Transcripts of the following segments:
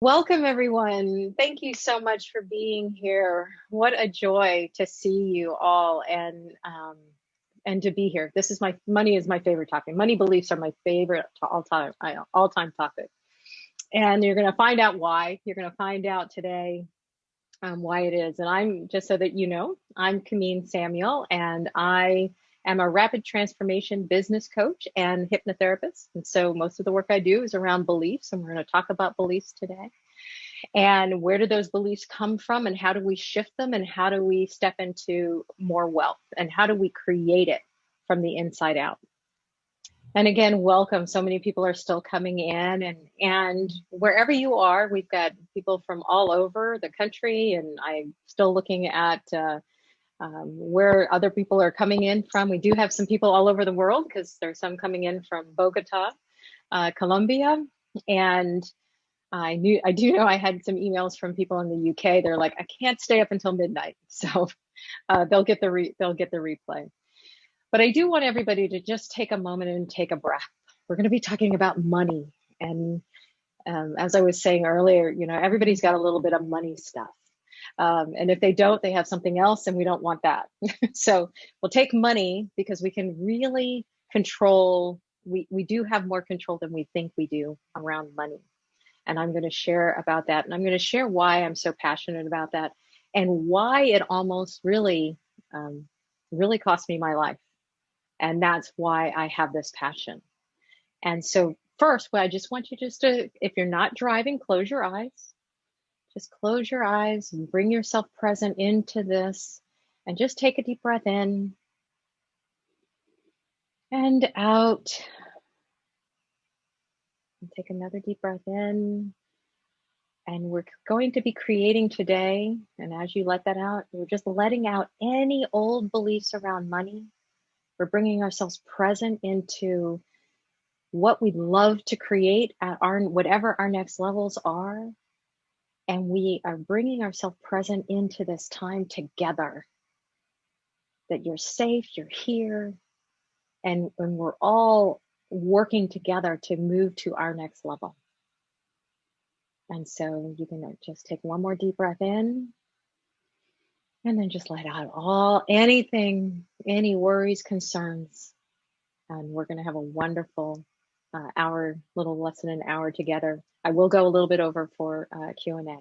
Welcome, everyone. Thank you so much for being here. What a joy to see you all and um, and to be here. This is my money is my favorite topic. Money beliefs are my favorite all time all time topic. And you're going to find out why. You're going to find out today um, why it is. And I'm just so that you know, I'm Kameen Samuel, and I am a rapid transformation business coach and hypnotherapist. And so most of the work I do is around beliefs, and we're going to talk about beliefs today. And where do those beliefs come from, and how do we shift them, and how do we step into more wealth, and how do we create it from the inside out? And again, welcome. So many people are still coming in, and and wherever you are, we've got people from all over the country, and I'm still looking at. Uh, um, where other people are coming in from. We do have some people all over the world because there's some coming in from Bogota, uh, Colombia, and I knew I do know I had some emails from people in the UK. They're like, I can't stay up until midnight, so uh, they'll get the re- they'll get the replay. But I do want everybody to just take a moment and take a breath. We're going to be talking about money, and um, as I was saying earlier, you know, everybody's got a little bit of money stuff. Um, and if they don't, they have something else, and we don't want that. so we'll take money because we can really control. We we do have more control than we think we do around money, and I'm going to share about that, and I'm going to share why I'm so passionate about that, and why it almost really um, really cost me my life, and that's why I have this passion. And so first, well, I just want you just to, if you're not driving, close your eyes just close your eyes and bring yourself present into this and just take a deep breath in and out. And take another deep breath in. And we're going to be creating today. And as you let that out, we're just letting out any old beliefs around money. We're bringing ourselves present into what we'd love to create at our whatever our next levels are and we are bringing ourselves present into this time together. That you're safe you're here and we're all working together to move to our next level. And so you can just take one more deep breath in and then just let out all anything any worries concerns. And we're going to have a wonderful uh, little less than an hour together I will go a little bit over for uh, Q&A.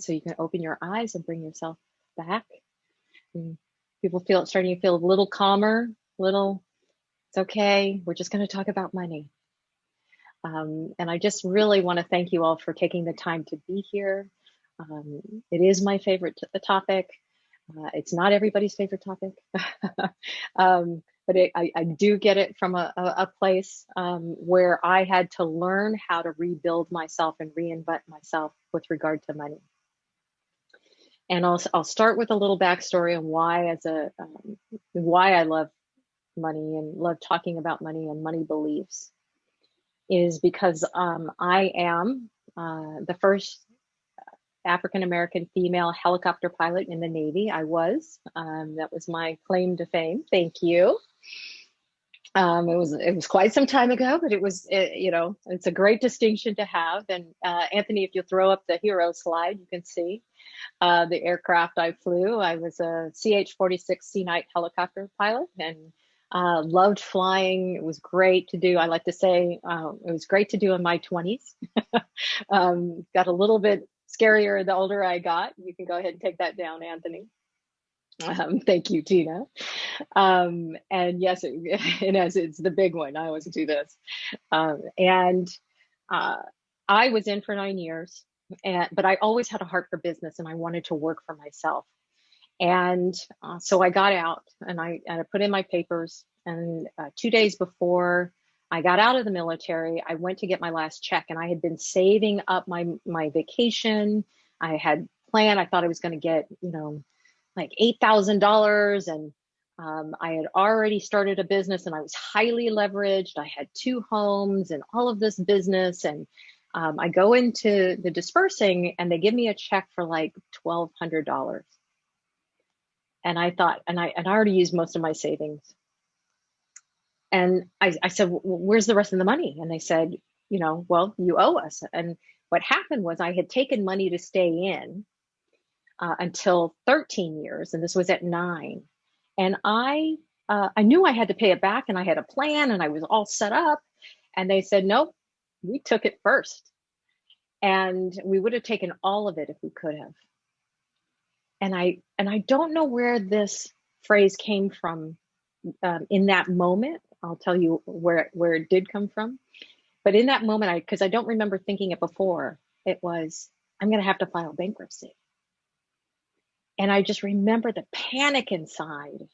So you can open your eyes and bring yourself back. And people feel starting to feel a little calmer, little, it's okay. We're just going to talk about money. Um, and I just really want to thank you all for taking the time to be here. Um, it is my favorite topic. Uh, it's not everybody's favorite topic. um, but it, I, I, do get it from a, a place um, where I had to learn how to rebuild myself and reinvent myself with regard to money. And I'll, I'll start with a little backstory on why, as a um, why I love money and love talking about money and money beliefs, is because um, I am uh, the first African American female helicopter pilot in the Navy. I was. Um, that was my claim to fame. Thank you. Um, it was it was quite some time ago, but it was it, you know it's a great distinction to have. And uh, Anthony, if you throw up the hero slide, you can see uh, the aircraft I flew. I was a CH-46 Sea Knight helicopter pilot and uh, loved flying. It was great to do. I like to say uh, it was great to do in my 20s. um, got a little bit scarier the older I got. You can go ahead and take that down, Anthony. Um, thank you, Tina. Um, and yes, it, and as it's the big one, I always do this. Um, and uh, I was in for nine years, and but I always had a heart for business, and I wanted to work for myself. And uh, so I got out, and I, and I put in my papers. And uh, two days before I got out of the military, I went to get my last check, and I had been saving up my my vacation. I had planned. I thought I was going to get, you know, like $8,000 and um, I had already started a business and I was highly leveraged. I had two homes and all of this business. And um, I go into the dispersing and they give me a check for like $1,200. And I thought, and I, and I already used most of my savings. And I, I said, well, where's the rest of the money? And they said, you know, well, you owe us. And what happened was I had taken money to stay in uh, until 13 years, and this was at nine. And I uh, I knew I had to pay it back, and I had a plan, and I was all set up. And they said, nope, we took it first, and we would have taken all of it if we could have. And I and I don't know where this phrase came from um, in that moment. I'll tell you where where it did come from. But in that moment, I because I don't remember thinking it before, it was I'm going to have to file bankruptcy. And I just remember the panic inside.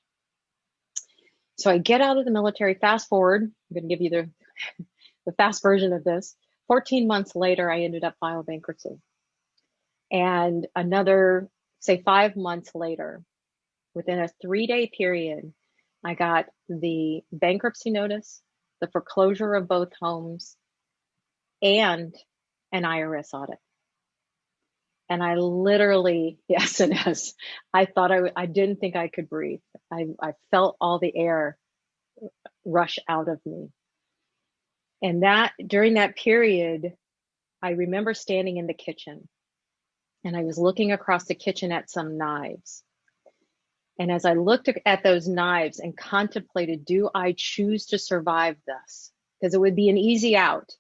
So I get out of the military, fast forward, I'm going to give you the, the fast version of this. 14 months later, I ended up filing bankruptcy. And another, say, five months later, within a three day period, I got the bankruptcy notice, the foreclosure of both homes, and an IRS audit. And I literally, yes and yes, I thought I, I didn't think I could breathe. I, I felt all the air rush out of me. And that, during that period, I remember standing in the kitchen and I was looking across the kitchen at some knives. And as I looked at those knives and contemplated, do I choose to survive this? Because it would be an easy out.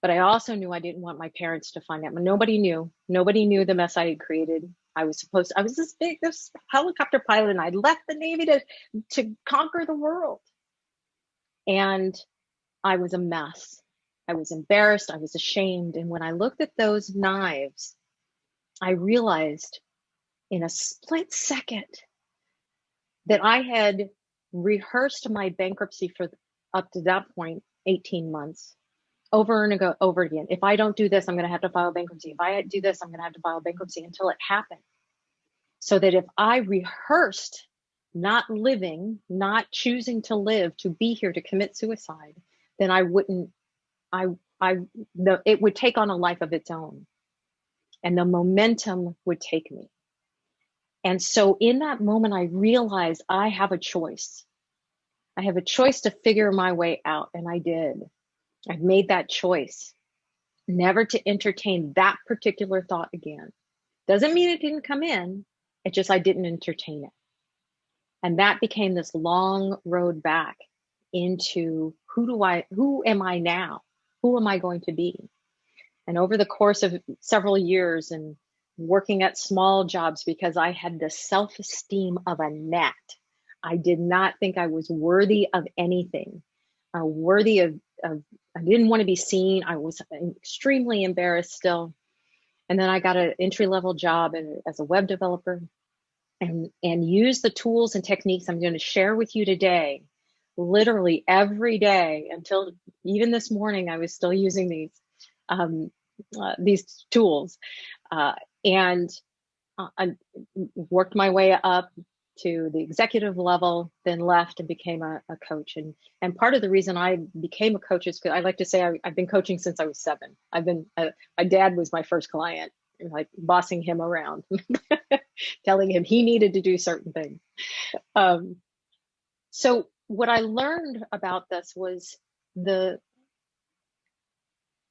But I also knew I didn't want my parents to find out. Nobody knew. Nobody knew the mess I had created. I was supposed to, I was this big, this helicopter pilot, and I left the Navy to, to conquer the world. And I was a mess. I was embarrassed. I was ashamed. And when I looked at those knives, I realized in a split second that I had rehearsed my bankruptcy for up to that point 18 months over and over again. If I don't do this, I'm going to have to file bankruptcy. If I do this, I'm going to have to file bankruptcy until it happened. So that if I rehearsed not living, not choosing to live, to be here to commit suicide, then I wouldn't, I, I, the, it would take on a life of its own and the momentum would take me. And so in that moment, I realized I have a choice. I have a choice to figure my way out. And I did. I've made that choice never to entertain that particular thought again. Doesn't mean it didn't come in, it just I didn't entertain it. And that became this long road back into who do I, who am I now? Who am I going to be? And over the course of several years and working at small jobs because I had the self esteem of a gnat, I did not think I was worthy of anything, uh, worthy of, of I didn't want to be seen. I was extremely embarrassed still. And then I got an entry level job as a web developer and, and use the tools and techniques I'm going to share with you today. Literally every day until even this morning, I was still using these um, uh, these tools, uh, and uh, I worked my way up to the executive level, then left and became a, a coach. And and part of the reason I became a coach is because I like to say I, have been coaching since I was seven. I've been uh, my dad was my first client, like bossing him around, telling him he needed to do certain things. Um, so what I learned about this was the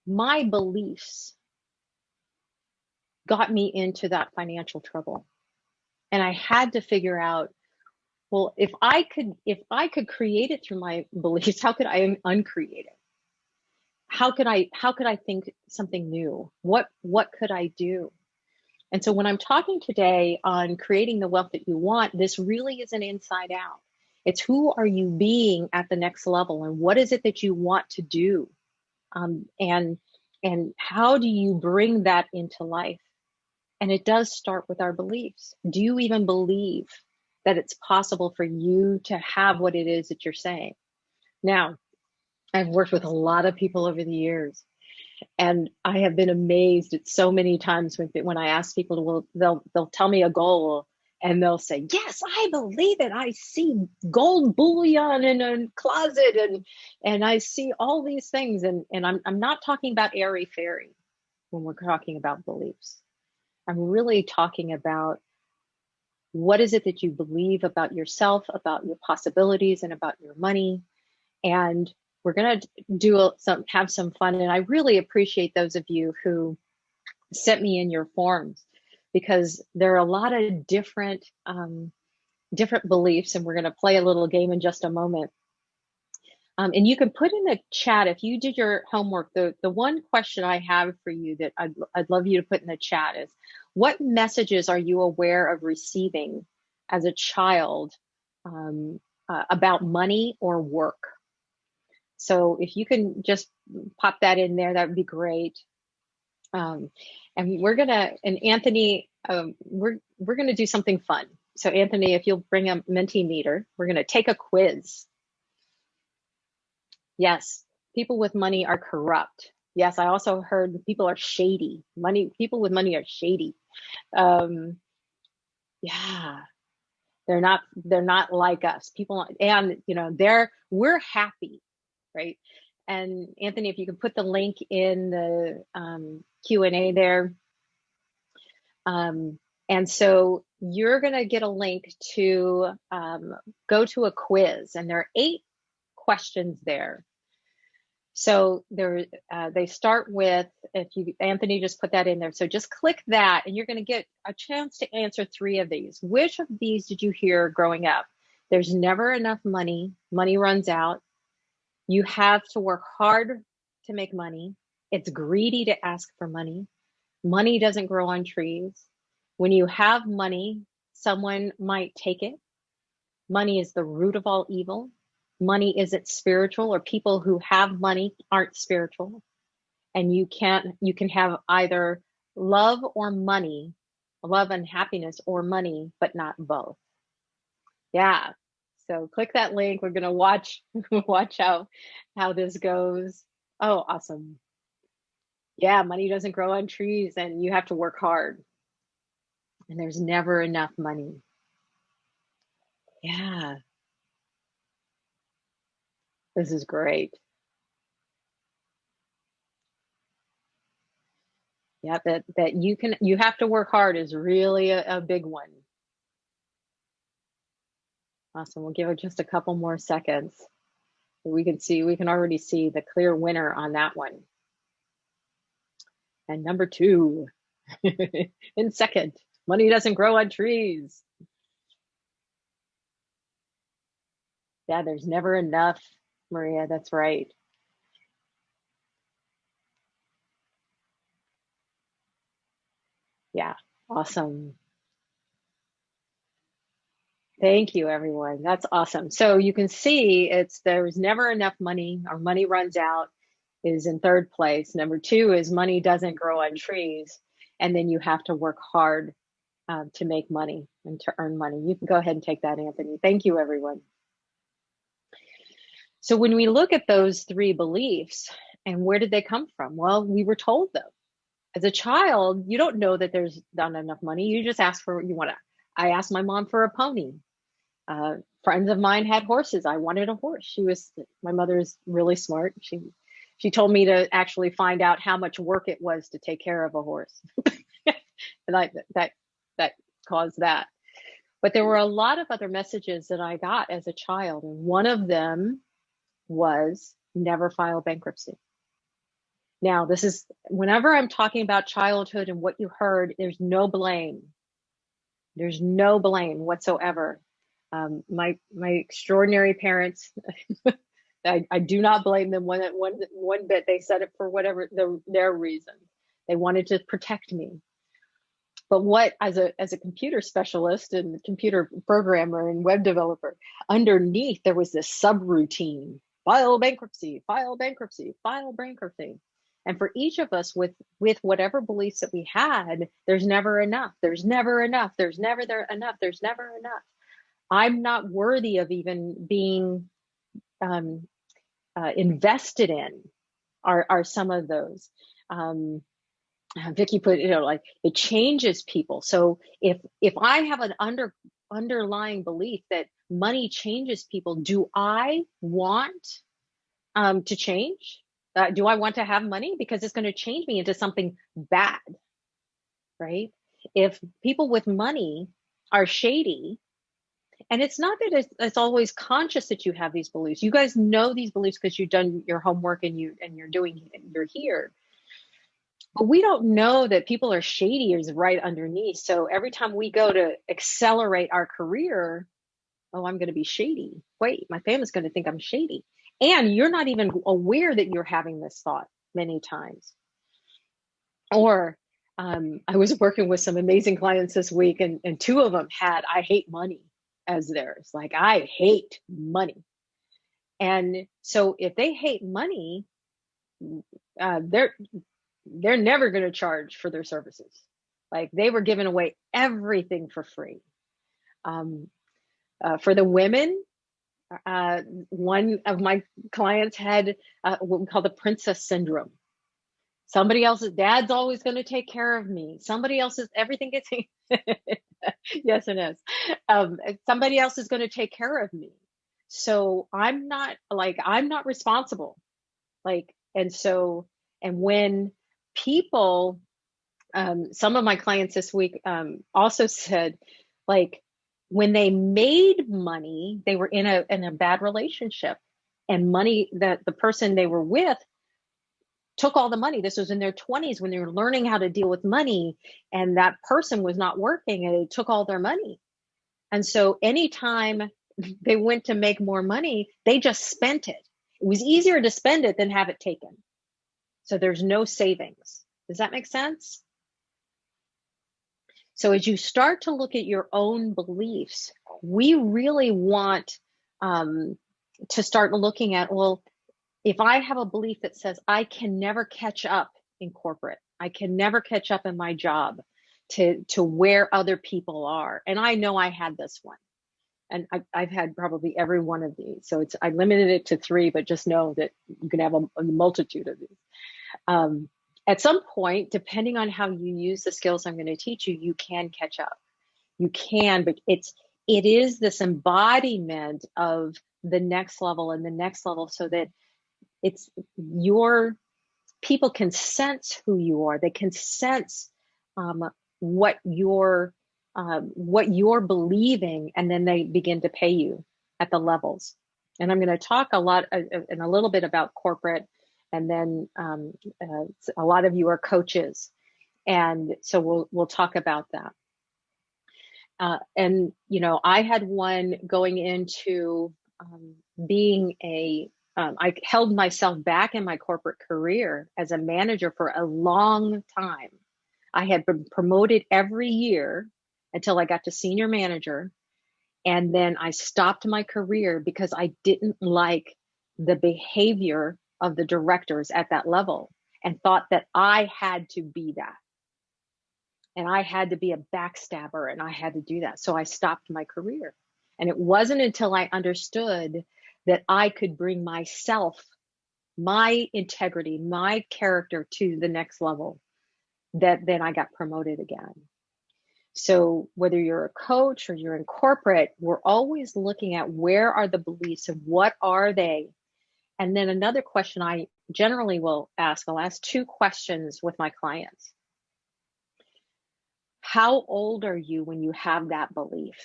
my beliefs got me into that financial trouble and i had to figure out well if i could if i could create it through my beliefs how could i uncreate it? How could i how could i think something new? What what could i do? And so when i'm talking today on creating the wealth that you want this really is an inside out. It's who are you being at the next level and what is it that you want to do? Um, and and how do you bring that into life and it does start with our beliefs. Do you even believe that it's possible for you to have what it is that you're saying? Now, I've worked with a lot of people over the years, and I have been amazed at so many times when, when I ask people to, well, they'll they'll tell me a goal and they'll say, "Yes, I believe it. I see gold bullion in a closet, and and I see all these things." And and I'm I'm not talking about airy fairy when we're talking about beliefs. I'm really talking about what is it that you believe about yourself, about your possibilities, and about your money. And we're to do some, have some fun. And I really appreciate those of you who sent me in your forms because there are a lot of different, um, different beliefs. And we're to play a little game in just a moment. Um, and you can put in the chat if you did your homework. The, the one question I have for you that I'd, I'd love you to put in the chat is what messages are you aware of receiving as a child um, uh, about money or work? So if you can just pop that in there, that would be great. Um, and we're gonna, and Anthony, um, we're we're gonna do something fun. So Anthony, if you'll bring a Mentimeter, we're gonna take a quiz. Yes, people with money are corrupt. Yes, I also heard people are shady. Money, people with money are shady. Um, yeah, they're not. They're not like us. People, and you know, they're we're happy, right? And Anthony, if you can put the link in the um, Q and A there. Um, and so you're going to get a link to um, go to a quiz, and there are eight questions there. So there, uh, they start with, if you, Anthony just put that in there. So just click that and you're gonna get a chance to answer three of these. Which of these did you hear growing up? There's never enough money, money runs out. You have to work hard to make money. It's greedy to ask for money. Money doesn't grow on trees. When you have money, someone might take it. Money is the root of all evil money isn't spiritual or people who have money aren't spiritual. And you can't you can have either love or money love and happiness or money but not both. Yeah. So click that link. We're going to watch watch how how this goes. Oh awesome. Yeah money doesn't grow on trees and you have to work hard. And there's never enough money. Yeah this is great. Yeah, that, that you can, you have to work hard is really a, a big one. Awesome, we'll give it just a couple more seconds. We can see, we can already see the clear winner on that one. And number two, in second, money doesn't grow on trees. Yeah, there's never enough Maria, that's right. Yeah, awesome. Thank you, everyone. That's awesome. So you can see it's there's never enough money. Our money runs out is in third place. Number two is money doesn't grow on trees. And then you have to work hard um, to make money and to earn money. You can go ahead and take that, Anthony. Thank you, everyone. So when we look at those three beliefs and where did they come from? Well, we were told them. As a child, you don't know that there's not enough money. You just ask for, what you want to, I asked my mom for a pony. Uh, friends of mine had horses. I wanted a horse. She was, my mother is really smart. She, she told me to actually find out how much work it was to take care of a horse. and I, that, that caused that. But there were a lot of other messages that I got as a child. And one of them was never file bankruptcy. Now, this is whenever I'm talking about childhood and what you heard, there's no blame. There's no blame whatsoever. Um, my my extraordinary parents, I, I, do not blame them one one one bit. They said it for whatever the, their reason. They wanted to protect me. But what, as a as a computer specialist and computer programmer and web developer, underneath there was this subroutine file bankruptcy, file bankruptcy, file bankruptcy. And for each of us with with whatever beliefs that we had, there's never enough. There's never enough. There's never there enough. There's never enough. I'm not worthy of even being um, uh, invested in. Are are some of those? Um, Vicky put you know like it changes people. So if if I have an under underlying belief that money changes people. Do I want um, to change? Uh, do I want to have money? Because it's going to change me into something bad, right? If people with money are shady and it's not that it's, it's always conscious that you have these beliefs you guys know these beliefs because you've done your homework and you and you're doing you're here but we don't know that people are shady is right underneath so every time we go to accelerate our career oh i'm going to be shady wait my family's going to think i'm shady and you're not even aware that you're having this thought many times or um, I was working with some amazing clients this week, and, and two of them had I hate money as theirs. Like, I hate money. And so if they hate money, uh, they're they're never going to charge for their services. Like they were giving away everything for free. Um, uh, for the women, uh, one of my clients had uh, what we call the princess syndrome. Somebody else's dad's always going to take care of me. Somebody else's everything gets yes, it is. Um, somebody else is going to take care of me. So I'm not like I'm not responsible. Like, and so and when people, um, some of my clients this week um, also said, like, when they made money, they were in a in a bad relationship, and money that the person they were with took all the money. This was in their 20s when they were learning how to deal with money, and that person was not working and it took all their money. And so anytime they went to make more money, they just spent it. It was easier to spend it than have it taken. So there's no savings. Does that make sense? So as you start to look at your own beliefs, we really want um, to start looking at, well, if I have a belief that says I can never catch up in corporate, I can never catch up in my job to to where other people are, and I know I had this one, and I've, I've had probably every one of these. So it's I limited it to three, but just know that you can have a, a multitude of these. Um, at some point, depending on how you use the skills I'm going to teach you, you can catch up. You can, but it's it is this embodiment of the next level and the next level, so that it's your people can sense who you are. They can sense um, what you're um, what you're believing, and then they begin to pay you at the levels. And I'm going to talk a lot uh, uh, and a little bit about corporate, and then um, uh, a lot of you are coaches, and so we'll we'll talk about that. Uh, and you know, I had one going into um, being a um, I held myself back in my corporate career as a manager for a long time. I had been promoted every year until I got to senior manager. And then I stopped my career because I didn't like the behavior of the directors at that level and thought that I had to be that. And I had to be a backstabber and I had to do that. So I stopped my career. And it wasn't until I understood that I could bring myself, my integrity, my character to the next level, that then I got promoted again. So whether you're a coach or you're in corporate, we're always looking at where are the beliefs and what are they? And then another question I generally will ask, I'll ask two questions with my clients. How old are you when you have that belief?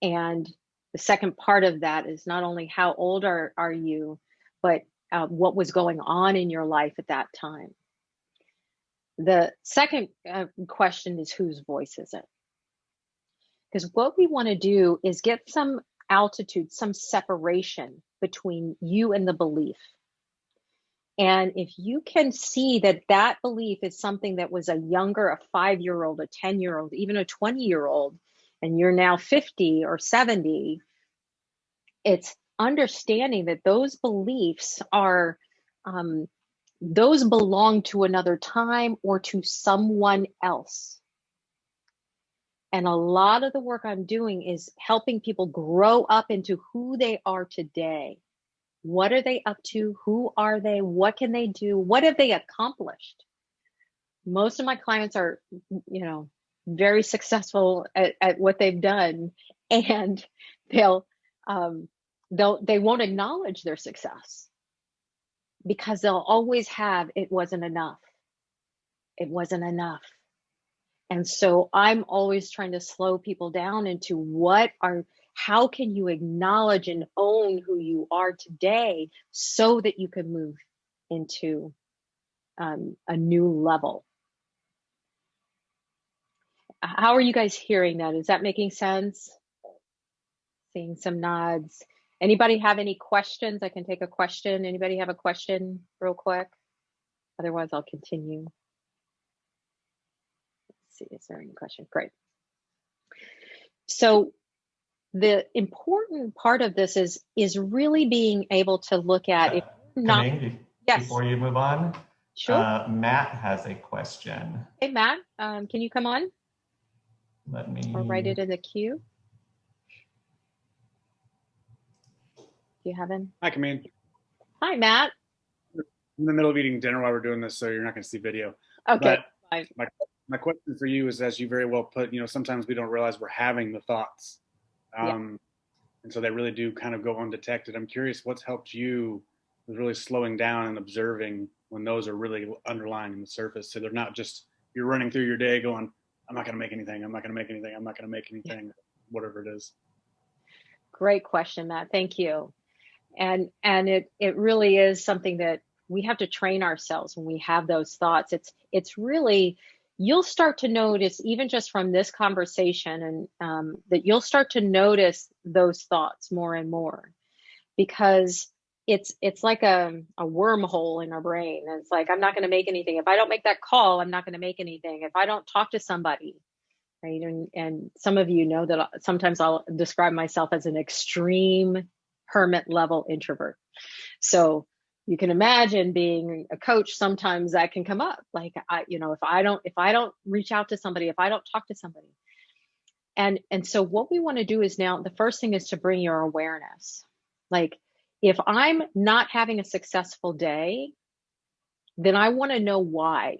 And the second part of that is not only how old are, are you, but uh, what was going on in your life at that time. The second uh, question is whose voice is it? Because what we want to do is get some altitude, some separation between you and the belief. And if you can see that that belief is something that was a younger, a five year old, a 10 year old, even a 20 year old, and you're now 50 or 70, it's understanding that those beliefs are, um, those belong to another time or to someone else. And a lot of the work I'm doing is helping people grow up into who they are today. What are they up to? Who are they? What can they do? What have they accomplished? Most of my clients are, you know, very successful at, at what they've done and they'll um, they'll they won't acknowledge their success because they'll always have it wasn't enough it wasn't enough And so I'm always trying to slow people down into what are, how can you acknowledge and own who you are today so that you can move into um, a new level. How are you guys hearing that? Is that making sense? Seeing some nods. Anybody have any questions? I can take a question. Anybody have a question real quick? Otherwise, I'll continue. Let's see, is there any question? Great. So the important part of this is is really being able to look at if not yes. before you move on sure uh, matt has a question hey matt um, can you come on let me or write it in the queue do you have him hi Kameen. hi matt I'm in the middle of eating dinner while we're doing this so you're not going to see video okay my, my question for you is as you very well put you know sometimes we don't realize we're having the thoughts um, yeah. And so they really do kind of go undetected. I'm curious what's helped you with really slowing down and observing when those are really underlying in the surface. So they're not just you're running through your day going, I'm not going to make anything. I'm not going to make anything. I'm not going to make anything, yeah. whatever it is. Great question, Matt. Thank you. And and it it really is something that we have to train ourselves when we have those thoughts. It's it's really you'll start to notice even just from this conversation and um, that you'll start to notice those thoughts more and more. Because it's it's like a, a wormhole in our brain. It's like i'm not going to make anything. If i don't make that call i'm not going to make anything. If i don't talk to somebody right? And and some of you know that sometimes i'll describe myself as an extreme hermit level introvert. So you can imagine being a coach sometimes that can come up. Like i you know if i don't if i don't reach out to somebody if i don't talk to somebody. And and so what we want to do is now the first thing is to bring your awareness. Like if i'm not having a successful day then i want to know why.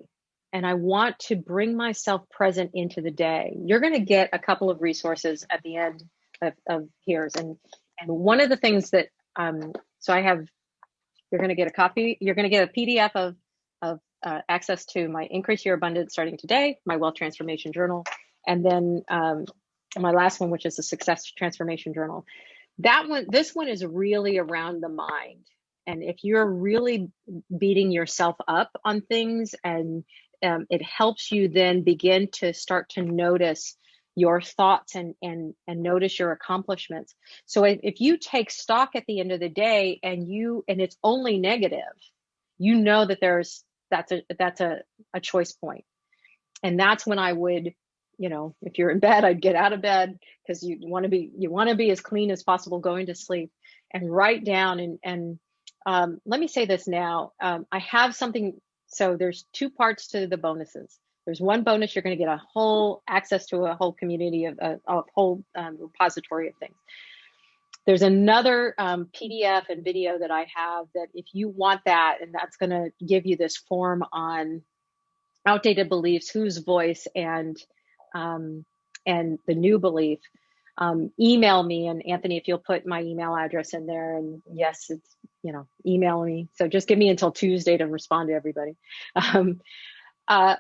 And i want to bring myself present into the day. You're going to get a couple of resources at the end of, of here's and and one of the things that um so i have you're going to get a copy. You're going to get a PDF of, of uh, access to my Increase Your Abundance starting today, my Wealth Transformation Journal, and then um, my last one, which is the Success Transformation Journal. That one, this one is really around the mind. And if you're really beating yourself up on things and um, it helps you then begin to start to notice your thoughts and and and notice your accomplishments. So if, if you take stock at the end of the day and you and it's only negative you know that there's that's a that's a, a choice point. And that's when i would you know if you're in bed i'd get out of bed because you want to be you want to be as clean as possible going to sleep and write down and and um, let me say this now um, i have something so there's two parts to the bonuses there's one bonus, you're going to get a whole access to a whole community of a, a whole um, repository of things. There's another um, PDF and video that I have that if you want that, and that's going to give you this form on outdated beliefs, whose voice, and um, and the new belief. Um, email me and Anthony, if you'll put my email address in there, and yes, it's you know email me. So just give me until Tuesday to respond to everybody. Um, uh,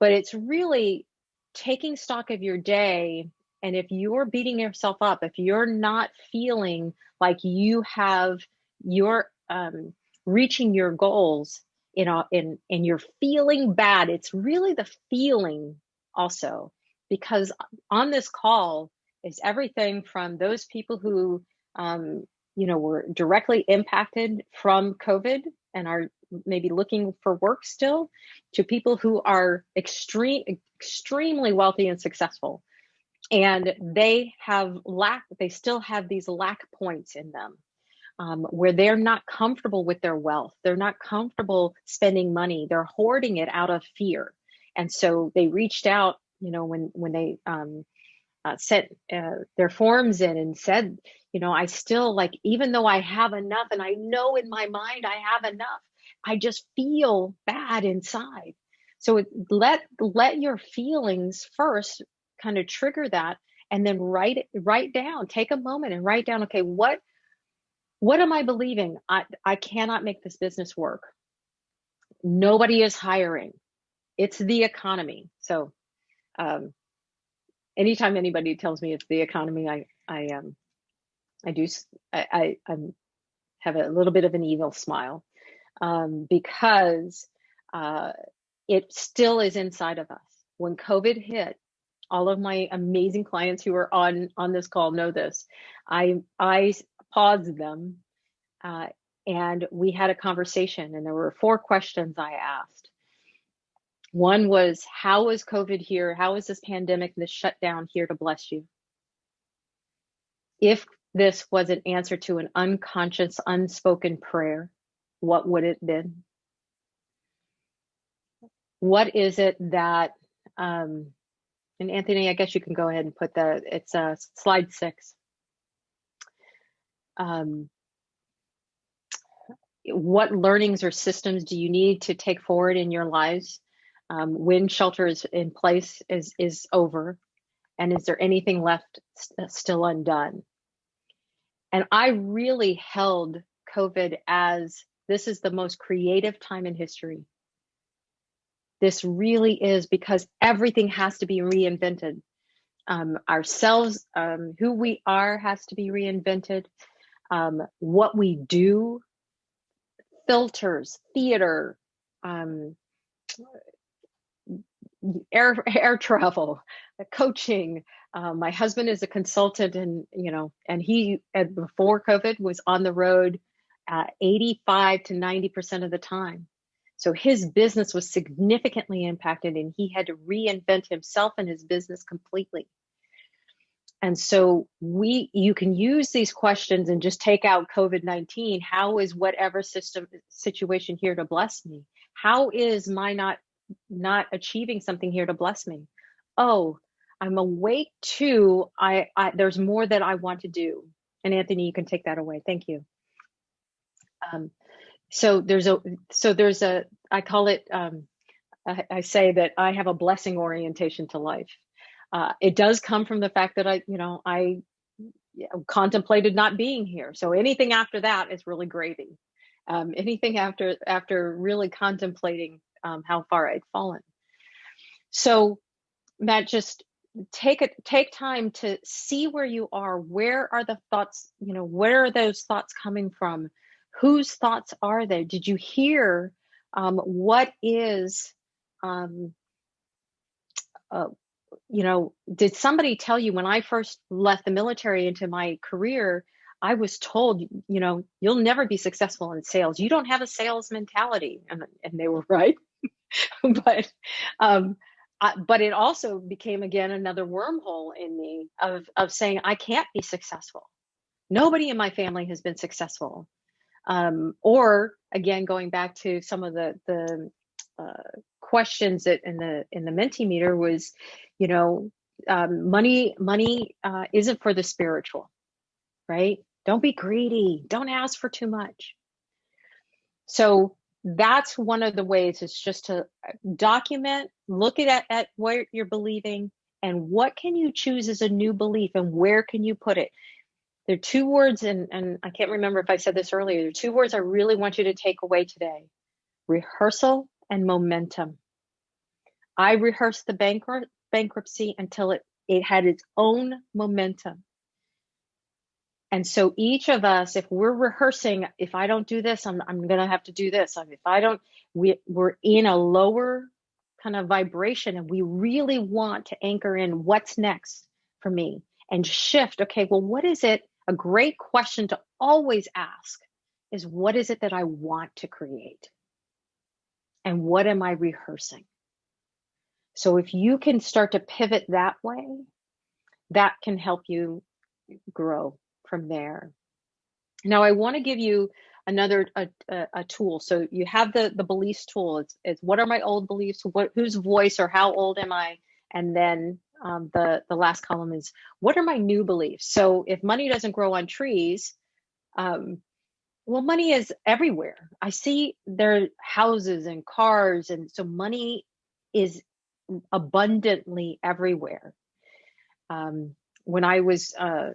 but it's really taking stock of your day and if you're beating yourself up if you're not feeling like you have your um, reaching your goals in, a, in and you're feeling bad it's really the feeling also because on this call is everything from those people who um, you know were directly impacted from covid and are maybe looking for work still to people who are extreme extremely wealthy and successful. And they have lack they still have these lack points in them um, where they're not comfortable with their wealth. They're not comfortable spending money. They're hoarding it out of fear. And so they reached out you know when when they um, uh, sent uh, their forms in and said you know i still like even though i have enough and i know in my mind i have enough I just feel bad inside. So it, let let your feelings first kind of trigger that and then write it write down take a moment and write down okay what what am i believing? I i cannot make this business work. Nobody is hiring. It's the economy. So um, anytime anybody tells me it's the economy, I I um I do I I I'm, have a little bit of an evil smile um, because uh, it still is inside of us. When COVID hit, all of my amazing clients who are on on this call know this. I I paused them uh, and we had a conversation, and there were four questions I asked. One was, how is COVID here? How is this pandemic, this shutdown here to bless you? If this was an answer to an unconscious, unspoken prayer, what would it been? What is it that, um, and Anthony, I guess you can go ahead and put the, it's uh, slide six. Um, what learnings or systems do you need to take forward in your lives um, when shelter is in place is is over and is there anything left st still undone and i really held covid as this is the most creative time in history. This really is because everything has to be reinvented. Um, ourselves um, who we are has to be reinvented. Um, what we do filters theater um, air air travel, coaching. Um, my husband is a consultant, and you know, and he before COVID was on the road, uh, 85 to 90 percent of the time. So his business was significantly impacted, and he had to reinvent himself and his business completely. And so we, you can use these questions and just take out COVID-19. How is whatever system situation here to bless me? How is my not not achieving something here to bless me. Oh, I'm awake to I, I there's more that I want to do. And Anthony, you can take that away. Thank you. Um, so there's a so there's a I call it um, I, I say that I have a blessing orientation to life. Uh, it does come from the fact that I you know I contemplated not being here. So anything after that is really gravy. Um, anything after after really contemplating um, how far I'd fallen. So Matt, just take it take time to see where you are. Where are the thoughts? You know, where are those thoughts coming from? Whose thoughts are they? Did you hear um, what is um, uh, you know, did somebody tell you when I first left the military into my career, I was told, you know, you'll never be successful in sales. You don't have a sales mentality. And, and they were right. but um, I, but it also became again another wormhole in me of of saying I can't be successful. Nobody in my family has been successful. Um, or again, going back to some of the the uh, questions that in the in the Mentimeter was, you know, um, money money uh, isn't for the spiritual, right? Don't be greedy. Don't ask for too much. So that's one of the ways is just to uh, document, look at, at what you're believing and what can you choose as a new belief and where can you put it? There are two words, and, and I can't remember if I said this earlier. There are two words I really want you to take away today rehearsal and momentum. I rehearsed the bankrupt, bankruptcy until it, it had its own momentum. And so each of us, if we're rehearsing, if I don't do this, I'm, I'm going to have to do this. If I don't, we, we're in a lower kind of vibration and we really want to anchor in what's next for me and shift. Okay, well, what is it? A great question to always ask is what is it that I want to create? And what am I rehearsing? So if you can start to pivot that way, that can help you grow from there. Now, I want to give you another a, a, a, tool. So you have the the beliefs tool. It's, it's what are my old beliefs? What whose voice or how old am I? And then um, the the last column is what are my new beliefs? So if money doesn't grow on trees, um, well, money is everywhere. I see there houses and cars, and so money is abundantly everywhere. Um, when I was uh,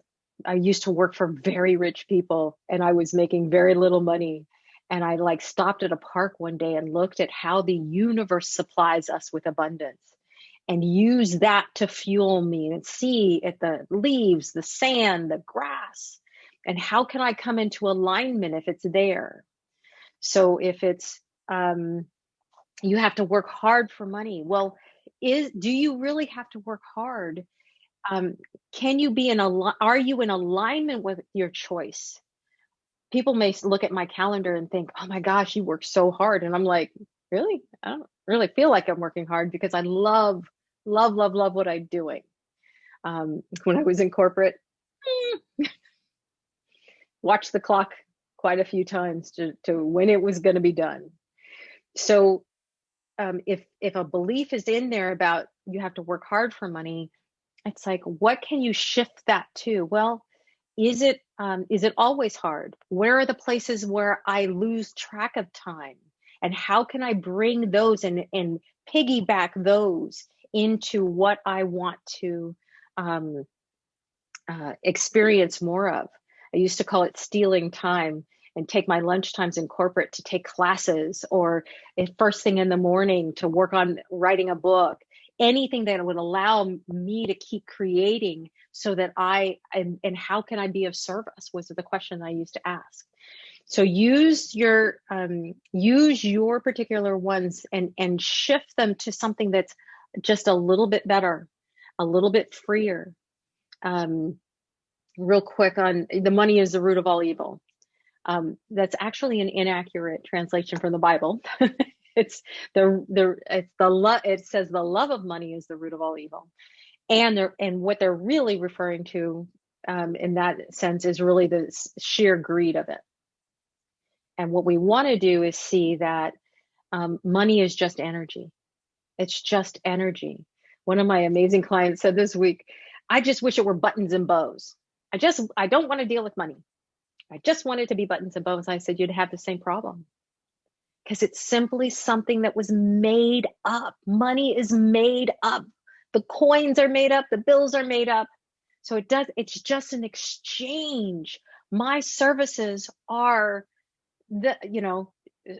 I used to work for very rich people and I was making very little money. And I like stopped at a park one day and looked at how the universe supplies us with abundance. And use that to fuel me and see at the leaves, the sand, the grass, and how can I come into alignment if it's there? So if it's um, you have to work hard for money, well, is do you really have to work hard? Um, can you be in a are you in alignment with your choice? People may look at my calendar and think, "Oh my gosh, you work so hard," and I'm like, "Really? I don't really feel like I'm working hard because I love, love, love, love what I'm doing." Um, when I was in corporate, watched the clock quite a few times to, to when it was going to be done. So um, if if a belief is in there about you have to work hard for money, it's like what can you shift that to? Well, is it um, is it always hard? Where are the places where I lose track of time, and how can I bring those and and piggyback those into what I want to um, uh, experience more of? I used to call it stealing time and take my lunch times in corporate to take classes or first thing in the morning to work on writing a book anything that would allow me to keep creating so that i and, and how can i be of service was the question i used to ask so use your um, use your particular ones and and shift them to something that's just a little bit better a little bit freer um, real quick on the money is the root of all evil. Um, that's actually an inaccurate translation from the Bible. it's the the it's the love. It says the love of money is the root of all evil, and they're and what they're really referring to um, in that sense is really the sheer greed of it. And what we want to do is see that um, money is just energy. It's just energy. One of my amazing clients said this week, "I just wish it were buttons and bows." I just, I don't want to deal with money. I just want it to be buttons and bows. I said, you'd have the same problem because it's simply something that was made up. Money is made up. The coins are made up. The bills are made up. So it does, it's just an exchange. My services are the, you know,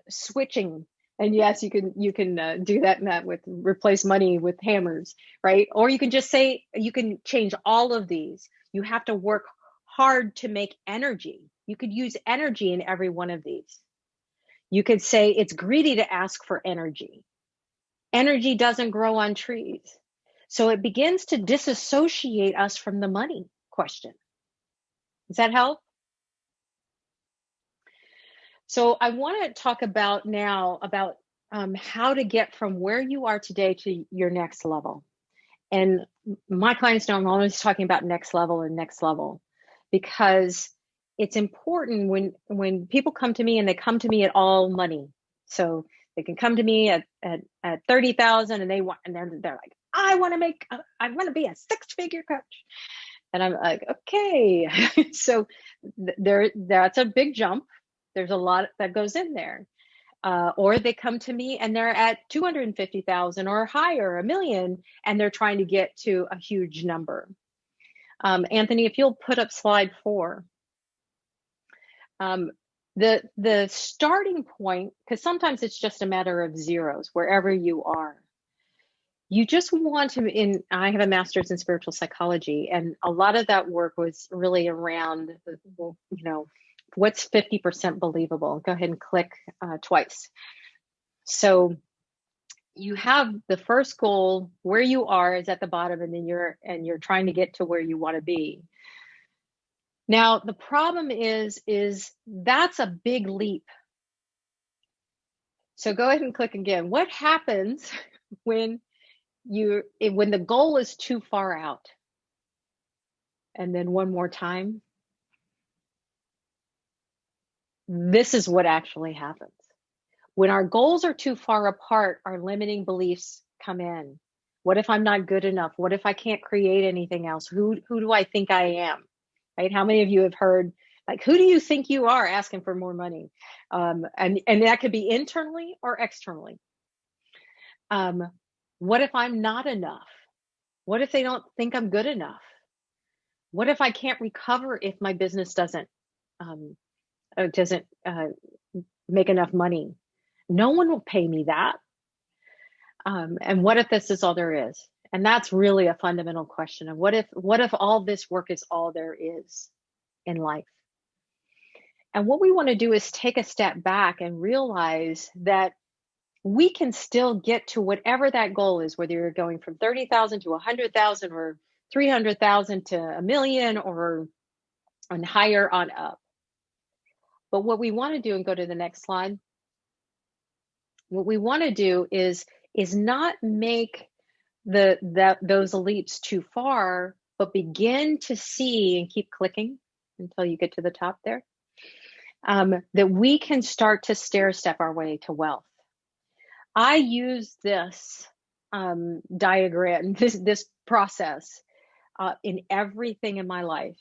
switching and yes you can you can uh, do that Matt with replace money with hammers right? Or you can just say you can change all of these. You have to work hard to make energy. You could use energy in every one of these. You could say it's greedy to ask for energy. Energy doesn't grow on trees. So it begins to disassociate us from the money question. Does that help so I want to talk about now about um, how to get from where you are today to your next level. And my clients know I'm always talking about next level and next level because it's important when when people come to me and they come to me at all money. So they can come to me at at, at thirty thousand and they want and they're they're like I want to make I want to be a six figure coach, and I'm like okay. so there that's a big jump there's a lot that goes in there. Uh, or they come to me and they're at 250,000 or higher, a million, and they're trying to get to a huge number. Um, Anthony, if you'll put up slide four. Um, the, the starting point, because sometimes it's just a matter of zeros wherever you are. You just want to, in, I have a master's in spiritual psychology, and a lot of that work was really around, you know, what's 50% believable? Go ahead and click uh, twice. So you have the first goal where you are is at the bottom and then you're and you're trying to get to where you want to be. Now the problem is is that's a big leap. So go ahead and click again. What happens when you when the goal is too far out? And then one more time. This is what actually happens. When our goals are too far apart, our limiting beliefs come in. What if I'm not good enough? What if I can't create anything else? Who who do I think I am? Right? How many of you have heard like who do you think you are asking for more money? Um, and and that could be internally or externally. Um, what if I'm not enough? What if they don't think I'm good enough? What if I can't recover if my business doesn't um, uh, doesn't uh, make enough money. No one will pay me that. Um, and what if this is all there is? And that's really a fundamental question of what if what if all this work is all there is in life? And what we want to do is take a step back and realize that we can still get to whatever that goal is, whether you're going from 30,000 to 100,000 or 300,000 to a million or and higher on up. But what we want to do and go to the next slide. What we want to do is is not make the that those leaps too far, but begin to see and keep clicking until you get to the top there. Um, that we can start to stair step our way to wealth. I use this um, diagram, this this process, uh, in everything in my life.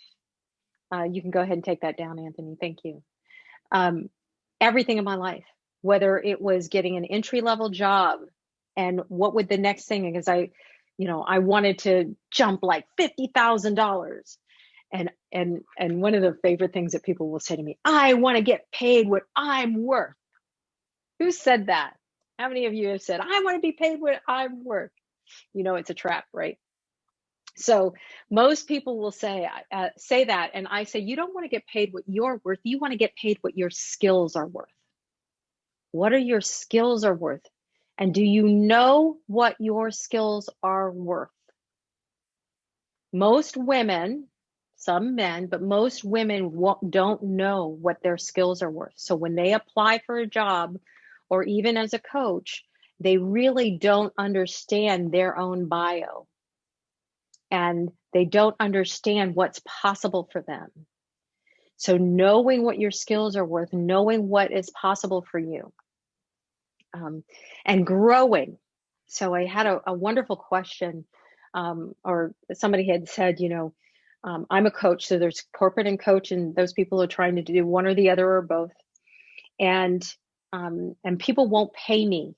Uh, you can go ahead and take that down, Anthony. Thank you. Um, everything in my life, whether it was getting an entry level job and what would the next thing because i you know i wanted to jump like $50000 and and and one of the favorite things that people will say to me i want to get paid what i'm worth. Who said that? How many of you have said i want to be paid what i'm worth? You know it's a trap right so most people will say uh, say that and i say you don't want to get paid what you're worth you want to get paid what your skills are worth what are your skills are worth and do you know what your skills are worth? Most women, some men, but most women don't know what their skills are worth. So when they apply for a job or even as a coach, they really don't understand their own bio and they don't understand what's possible for them. So knowing what your skills are worth, knowing what is possible for you um, and growing. So I had a, a wonderful question, um, or somebody had said, you know, um, I'm a coach, so there's corporate and coach, and those people are trying to do one or the other or both, and um, and people won't pay me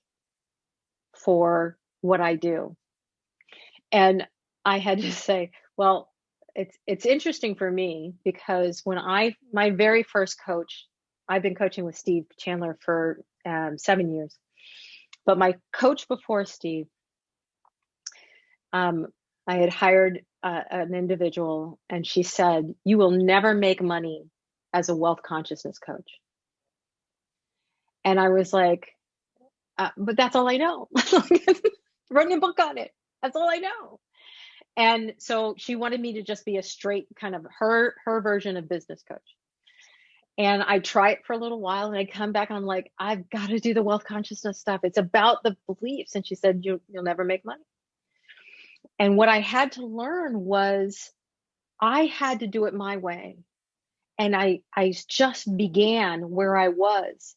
for what I do, and I had to say, well, it's it's interesting for me because when I my very first coach, I've been coaching with Steve Chandler for um, seven years, but my coach before Steve, um, I had hired uh, an individual, and she said, "You will never make money as a wealth consciousness coach." And I was like, uh, "But that's all I know. Writing a book on it. That's all I know." And so she wanted me to just be a straight kind of her her version of business coach and I try it for a little while and I come back and I'm like, I've got to do the wealth consciousness stuff. It's about the beliefs. And she said, you, You'll never make money. And what I had to learn was I had to do it my way. And I, I just began where I was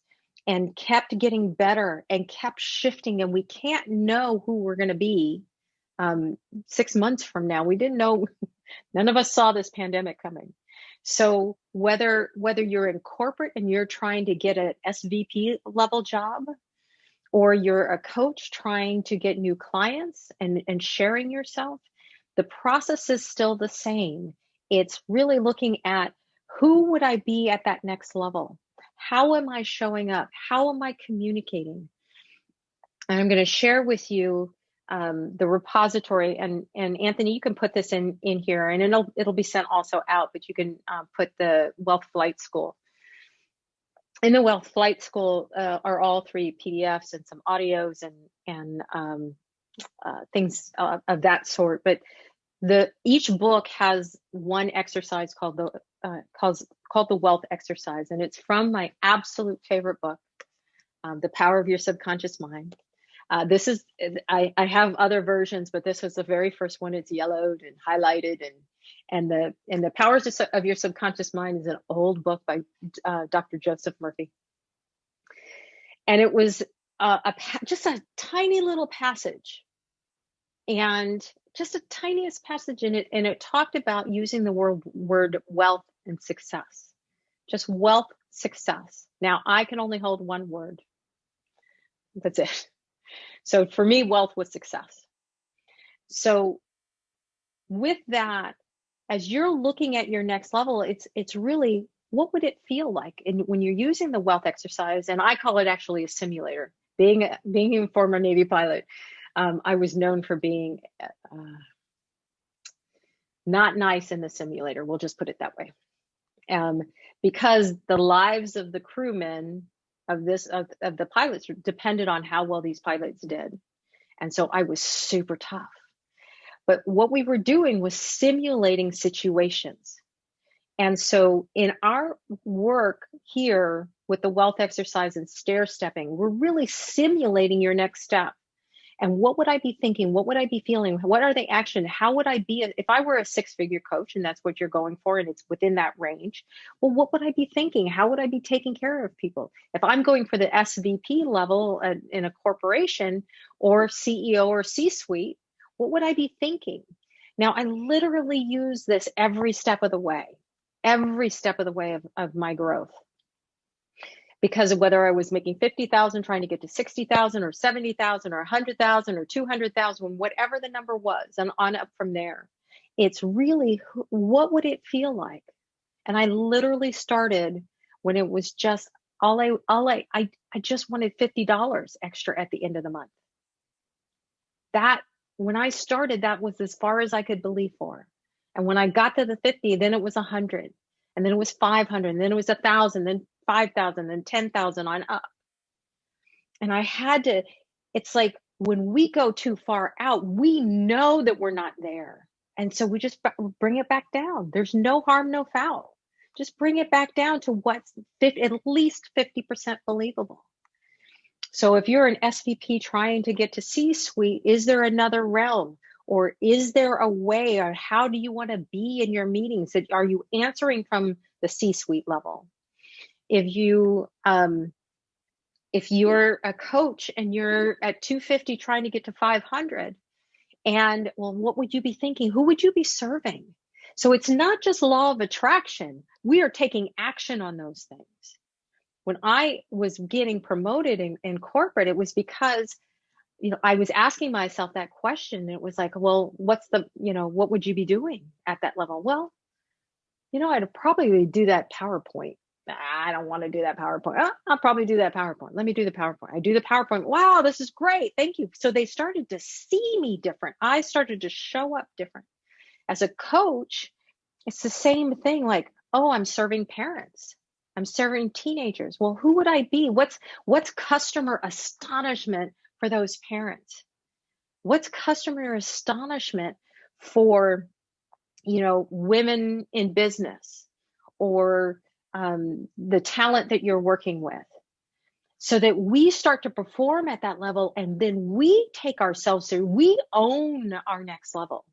and kept getting better and kept shifting. And we can't know who we're going to be um, six months from now. We didn't know, none of us saw this pandemic coming. So whether whether you're in corporate and you're trying to get an SVP level job, or you're a coach trying to get new clients and, and sharing yourself, the process is still the same. It's really looking at who would I be at that next level? How am I showing up? How am I communicating? And I'm going to share with you um, the repository and and Anthony, you can put this in in here, and it'll it'll be sent also out. But you can uh, put the Wealth Flight School. In the Wealth Flight School uh, are all three PDFs and some audios and and um, uh, things of that sort. But the each book has one exercise called the uh, called called the Wealth Exercise, and it's from my absolute favorite book, um, The Power of Your Subconscious Mind uh, this is, I, I have other versions, but this was the very first one. It's yellowed and highlighted and and the and the powers of your subconscious mind is an old book by uh, Dr. Joseph Murphy. And it was uh, a just a tiny little passage, and just a tiniest passage in it, and it talked about using the word word wealth and success, just wealth success. Now I can only hold one word. That's it. So for me, wealth was success. So with that, as you're looking at your next level, it's it's really what would it feel like and when you're using the wealth exercise, and I call it actually a simulator. Being a, being a former Navy pilot, um, I was known for being uh, not nice in the simulator. We'll just put it that way. Um, because the lives of the crewmen of this of, of the pilots depended on how well these pilots did. And so I was super tough. But what we were doing was simulating situations. And so in our work here with the wealth exercise and stair stepping, we're really simulating your next step. And what would I be thinking? What would I be feeling? What are the action? How would I be if I were a six figure coach and that's what you're going for and it's within that range? Well, what would I be thinking? How would I be taking care of people? If I'm going for the SVP level in a corporation or CEO or C suite, what would I be thinking? Now, I literally use this every step of the way, every step of the way of, of my growth because of whether I was making 50,000 trying to get to 60,000 or 70,000 or 100,000 or 200,000 whatever the number was and on up from there. It's really what would it feel like? And I literally started when it was just all I all I I, I just wanted $50 extra at the end of the month. That when I started that was as far as I could believe for. And when I got to the 50 then it was 100 and then it was 500 and then it was a thousand then 5,000 and 10,000 on up. And I had to, it's like when we go too far out, we know that we're not there. And so we just bring it back down. There's no harm, no foul. Just bring it back down to what's at least 50% believable. So if you're an SVP trying to get to C suite, is there another realm? Or is there a way, or how do you want to be in your meetings? That are you answering from the C suite level? If you um, if you're a coach and you're at 250 trying to get to 500 and well what would you be thinking? Who would you be serving? So it's not just law of attraction. We are taking action on those things. When i was getting promoted in, in corporate it was because you know i was asking myself that question it was like well what's the you know what would you be doing at that level? Well you know i'd probably do that powerpoint I don't want to do that PowerPoint. Oh, I'll probably do that PowerPoint. Let me do the PowerPoint. I do the PowerPoint. Wow, this is great. Thank you. So they started to see me different. I started to show up different. As a coach, it's the same thing like, oh, I'm serving parents. I'm serving teenagers. Well, who would I be? What's what's customer astonishment for those parents? What's customer astonishment for you know, women in business or um, the talent that you're working with. So that we start to perform at that level and then we take ourselves through we own our next level.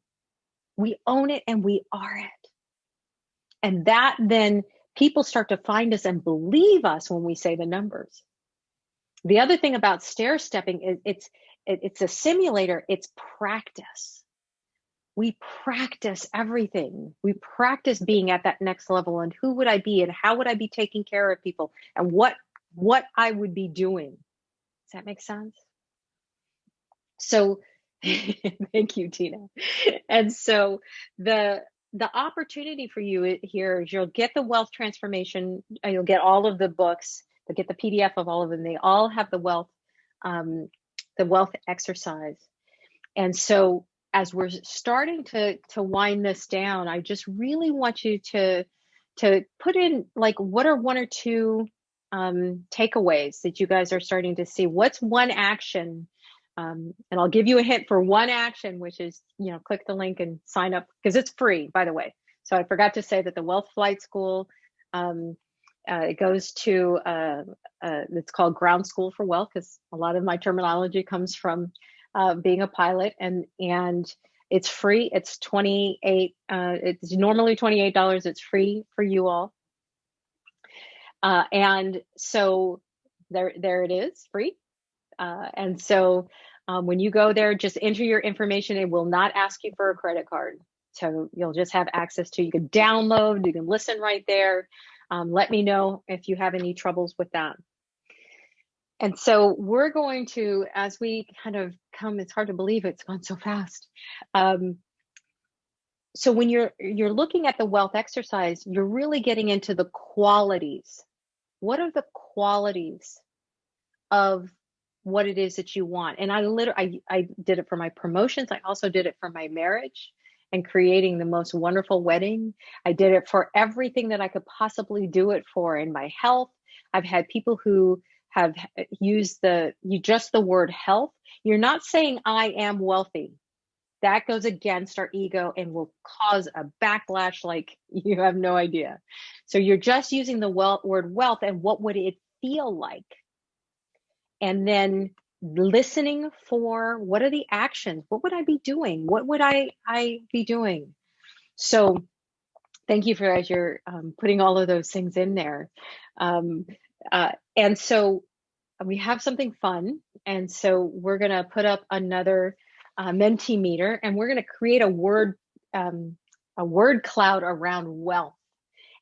We own it and we are it. And that then people start to find us and believe us when we say the numbers. The other thing about stair stepping is it's it's a simulator it's practice we practice everything. We practice being at that next level and who would I be and how would I be taking care of people and what what I would be doing. Does that make sense? So thank you, Tina. And so the the opportunity for you here is you'll get the wealth transformation, uh, you'll get all of the books, you'll get the PDF of all of them. They all have the wealth, um, the wealth exercise. And so as we're starting to to wind this down, I just really want you to to put in like what are one or two um, takeaways that you guys are starting to see. What's one action? Um, and I'll give you a hint for one action, which is you know click the link and sign up because it's free, by the way. So I forgot to say that the Wealth Flight School um, uh, it goes to uh, uh, it's called Ground School for Wealth because a lot of my terminology comes from uh, being a pilot and and it's free. It's 28 uh, it's normally $28 it's free for you all. Uh, and so there there it is free. Uh, and so um, when you go there just enter your information. It will not ask you for a credit card. So you'll just have access to you can download you can listen right there. Um, let me know if you have any troubles with that and so we're going to, as we kind of come, it's hard to believe it's gone so fast. Um, so when you're you're looking at the wealth exercise, you're really getting into the qualities. What are the qualities of what it is that you want. And I literally, I, I did it for my promotions. I also did it for my marriage and creating the most wonderful wedding. I did it for everything that I could possibly do it for in my health. I've had people who have used the you just the word health. You're not saying I am wealthy. That goes against our ego and will cause a backlash like you have no idea. So you're just using the wealth, word wealth and what would it feel like? And then listening for what are the actions what would i be doing what would i i be doing so thank you for as you're um, putting all of those things in there um, uh, and so we have something fun and so we're going to put up another uh, Mentimeter and we're going to create a word um, a word cloud around wealth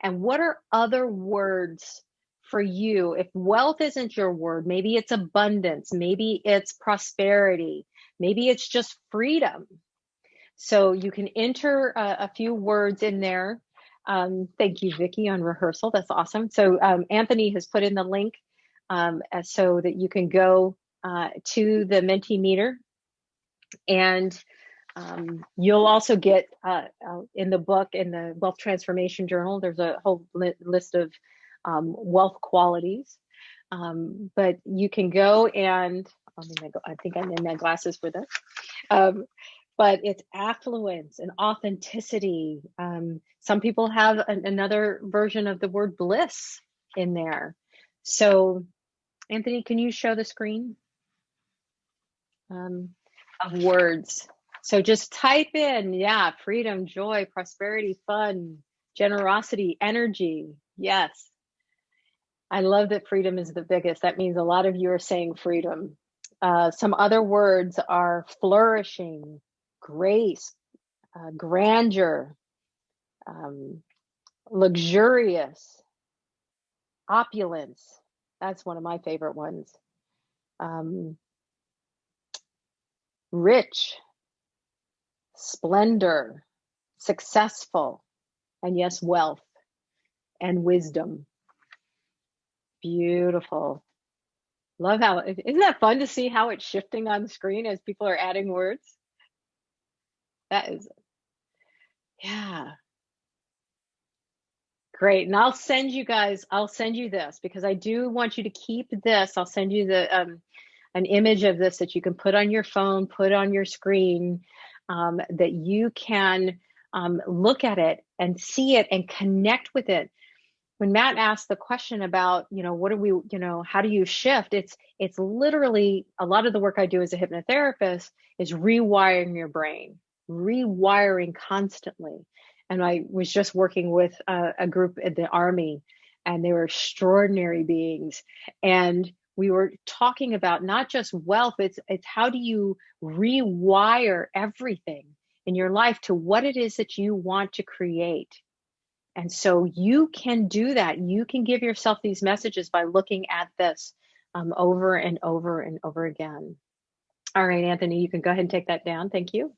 and what are other words for you, if wealth isn't your word, maybe it's abundance, maybe it's prosperity, maybe it's just freedom. So you can enter a, a few words in there. Um, thank you, Vicki, on rehearsal. That's awesome. So um, Anthony has put in the link um, so that you can go uh, to the Mentimeter and um, you'll also get uh, uh, in the book in the Wealth Transformation Journal. There's a whole li list of um, wealth qualities. Um, but you can go and I think I'm in my glasses for this. But it's affluence and authenticity. Um, some people have an, another version of the word bliss in there. So, Anthony, can you show the screen um, of words? So just type in, yeah, freedom, joy, prosperity, fun, generosity, energy. Yes. I love that freedom is the biggest. That means a lot of you are saying freedom. Uh, some other words are flourishing, grace, uh, grandeur, um, luxurious, opulence. That's one of my favorite ones. Um, rich, splendor, successful, and yes, wealth and wisdom. Beautiful. Love how, isn't that fun to see how it's shifting on the screen as people are adding words? That is, yeah. Great. And I'll send you guys, I'll send you this because I do want you to keep this. I'll send you the um, an image of this that you can put on your phone, put on your screen, um, that you can um, look at it and see it and connect with it when Matt asked the question about, you know, what do we, you know, how do you shift? It's it's literally a lot of the work I do as a hypnotherapist is rewiring your brain, rewiring constantly. And I was just working with a, a group at the army, and they were extraordinary beings, and we were talking about not just wealth. It's it's how do you rewire everything in your life to what it is that you want to create and so you can do that. You can give yourself these messages by looking at this um, over and over and over again. All right, Anthony, you can go ahead and take that down. Thank you.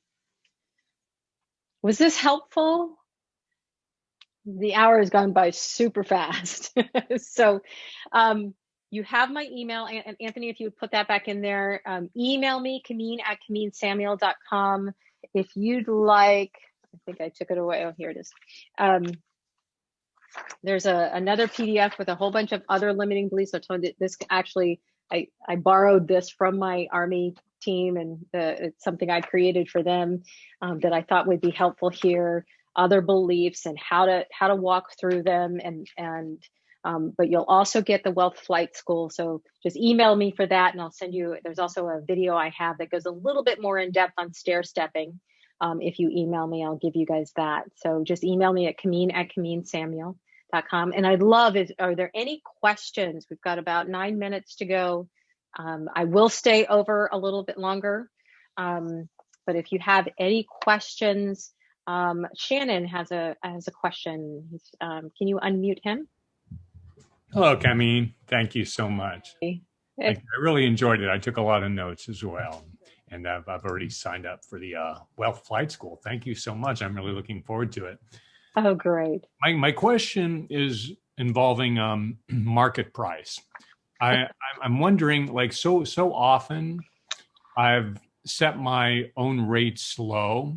Was this helpful? The hour has gone by super fast. so um, you have my email. And Anthony, if you would put that back in there, um, email me, Kameen at KameenSamuel.com. If you'd like, I think I took it away. Oh, here it is. Um, there's a another PDF with a whole bunch of other limiting beliefs. I told this actually, I, I borrowed this from my Army team and the, it's something I created for them um, that I thought would be helpful here. Other beliefs and how to how to walk through them and and um, but you'll also get the Wealth Flight School. So just email me for that and I'll send you, there's also a video I have that goes a little bit more in depth on stair stepping. Um, if you email me, I'll give you guys that. So just email me at Kameen at KameenSamuel.com. And I'd love is, are there any questions? We've got about nine minutes to go. Um, I will stay over a little bit longer. Um, but if you have any questions, um, Shannon has a has a question. Um, can you unmute him? Hello, Kameen. Thank you so much. I really enjoyed it. I took a lot of notes as well and I've, I've already signed up for the uh, Wealth Flight School. Thank you so much. I'm really looking forward to it. Oh, great. My, my question is involving um, market price. I, I'm wondering, like, so so often, I've set my own rates low,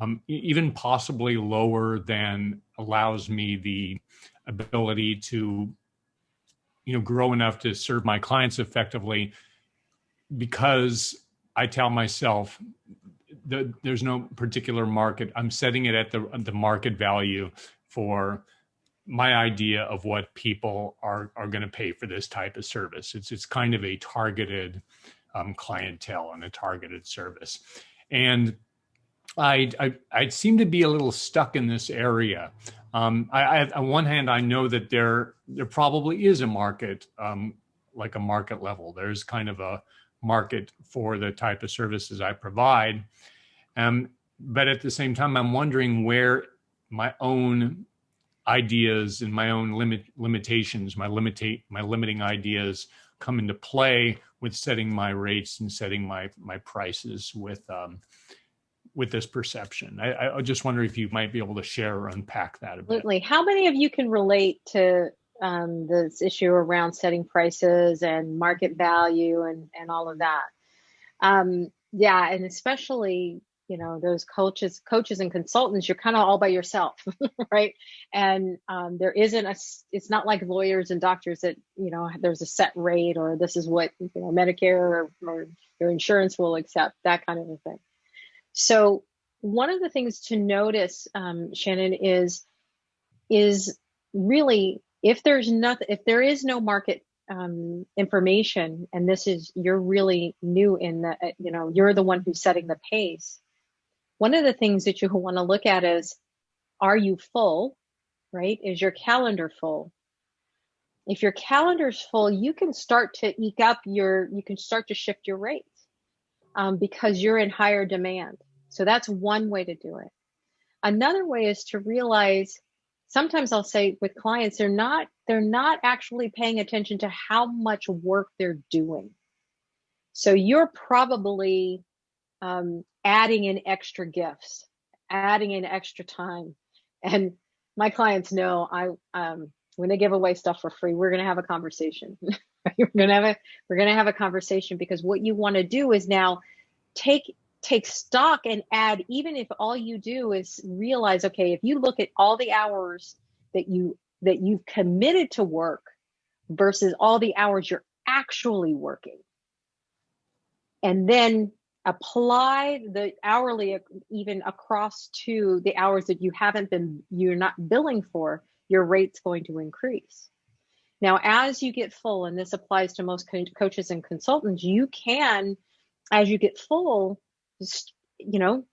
um, even possibly lower than allows me the ability to, you know, grow enough to serve my clients effectively, because I tell myself the, there's no particular market. I'm setting it at the the market value for my idea of what people are are going to pay for this type of service. It's it's kind of a targeted um, clientele and a targeted service, and I, I I seem to be a little stuck in this area. Um, I, I, on one hand, I know that there there probably is a market, um, like a market level. There's kind of a market for the type of services I provide, um, but at the same time, I'm wondering where my own ideas and my own limit limitations, my limitate my limiting ideas come into play with setting my rates and setting my my prices with um, with this perception. I, I just wonder if you might be able to share or unpack that a bit. Absolutely. How many of you can relate to um, this issue around setting prices and market value and and all of that? Um, yeah, and especially you know those coaches coaches and consultants you're kind of all by yourself right? And um, there isn't a it's not like lawyers and doctors that you know there's a set rate or this is what you know medicare or, or your insurance will accept that kind of a thing. So one of the things to notice um, shannon is is really if there's nothing if there is no market um, information and this is you're really new in the you know you're the one who's setting the pace one of the things that you want to look at is are you full, right? Is your calendar full? If your calendar's full, you can start to eke up your, you can start to shift your rates um, because you're in higher demand. So that's one way to do it. Another way is to realize sometimes I'll say with clients, they're not, they're not actually paying attention to how much work they're doing. So you're probably um, adding in extra gifts, adding in extra time. And my clients know I um, when they give away stuff for free, we're gonna have a conversation. we're gonna have a we're gonna have a conversation because what you want to do is now take take stock and add even if all you do is realize okay if you look at all the hours that you that you've committed to work versus all the hours you're actually working and then apply the hourly even across to the hours that you haven't been you're not billing for your rate's going to increase. Now as you get full and this applies to most co- coaches and consultants you can as you get full just you know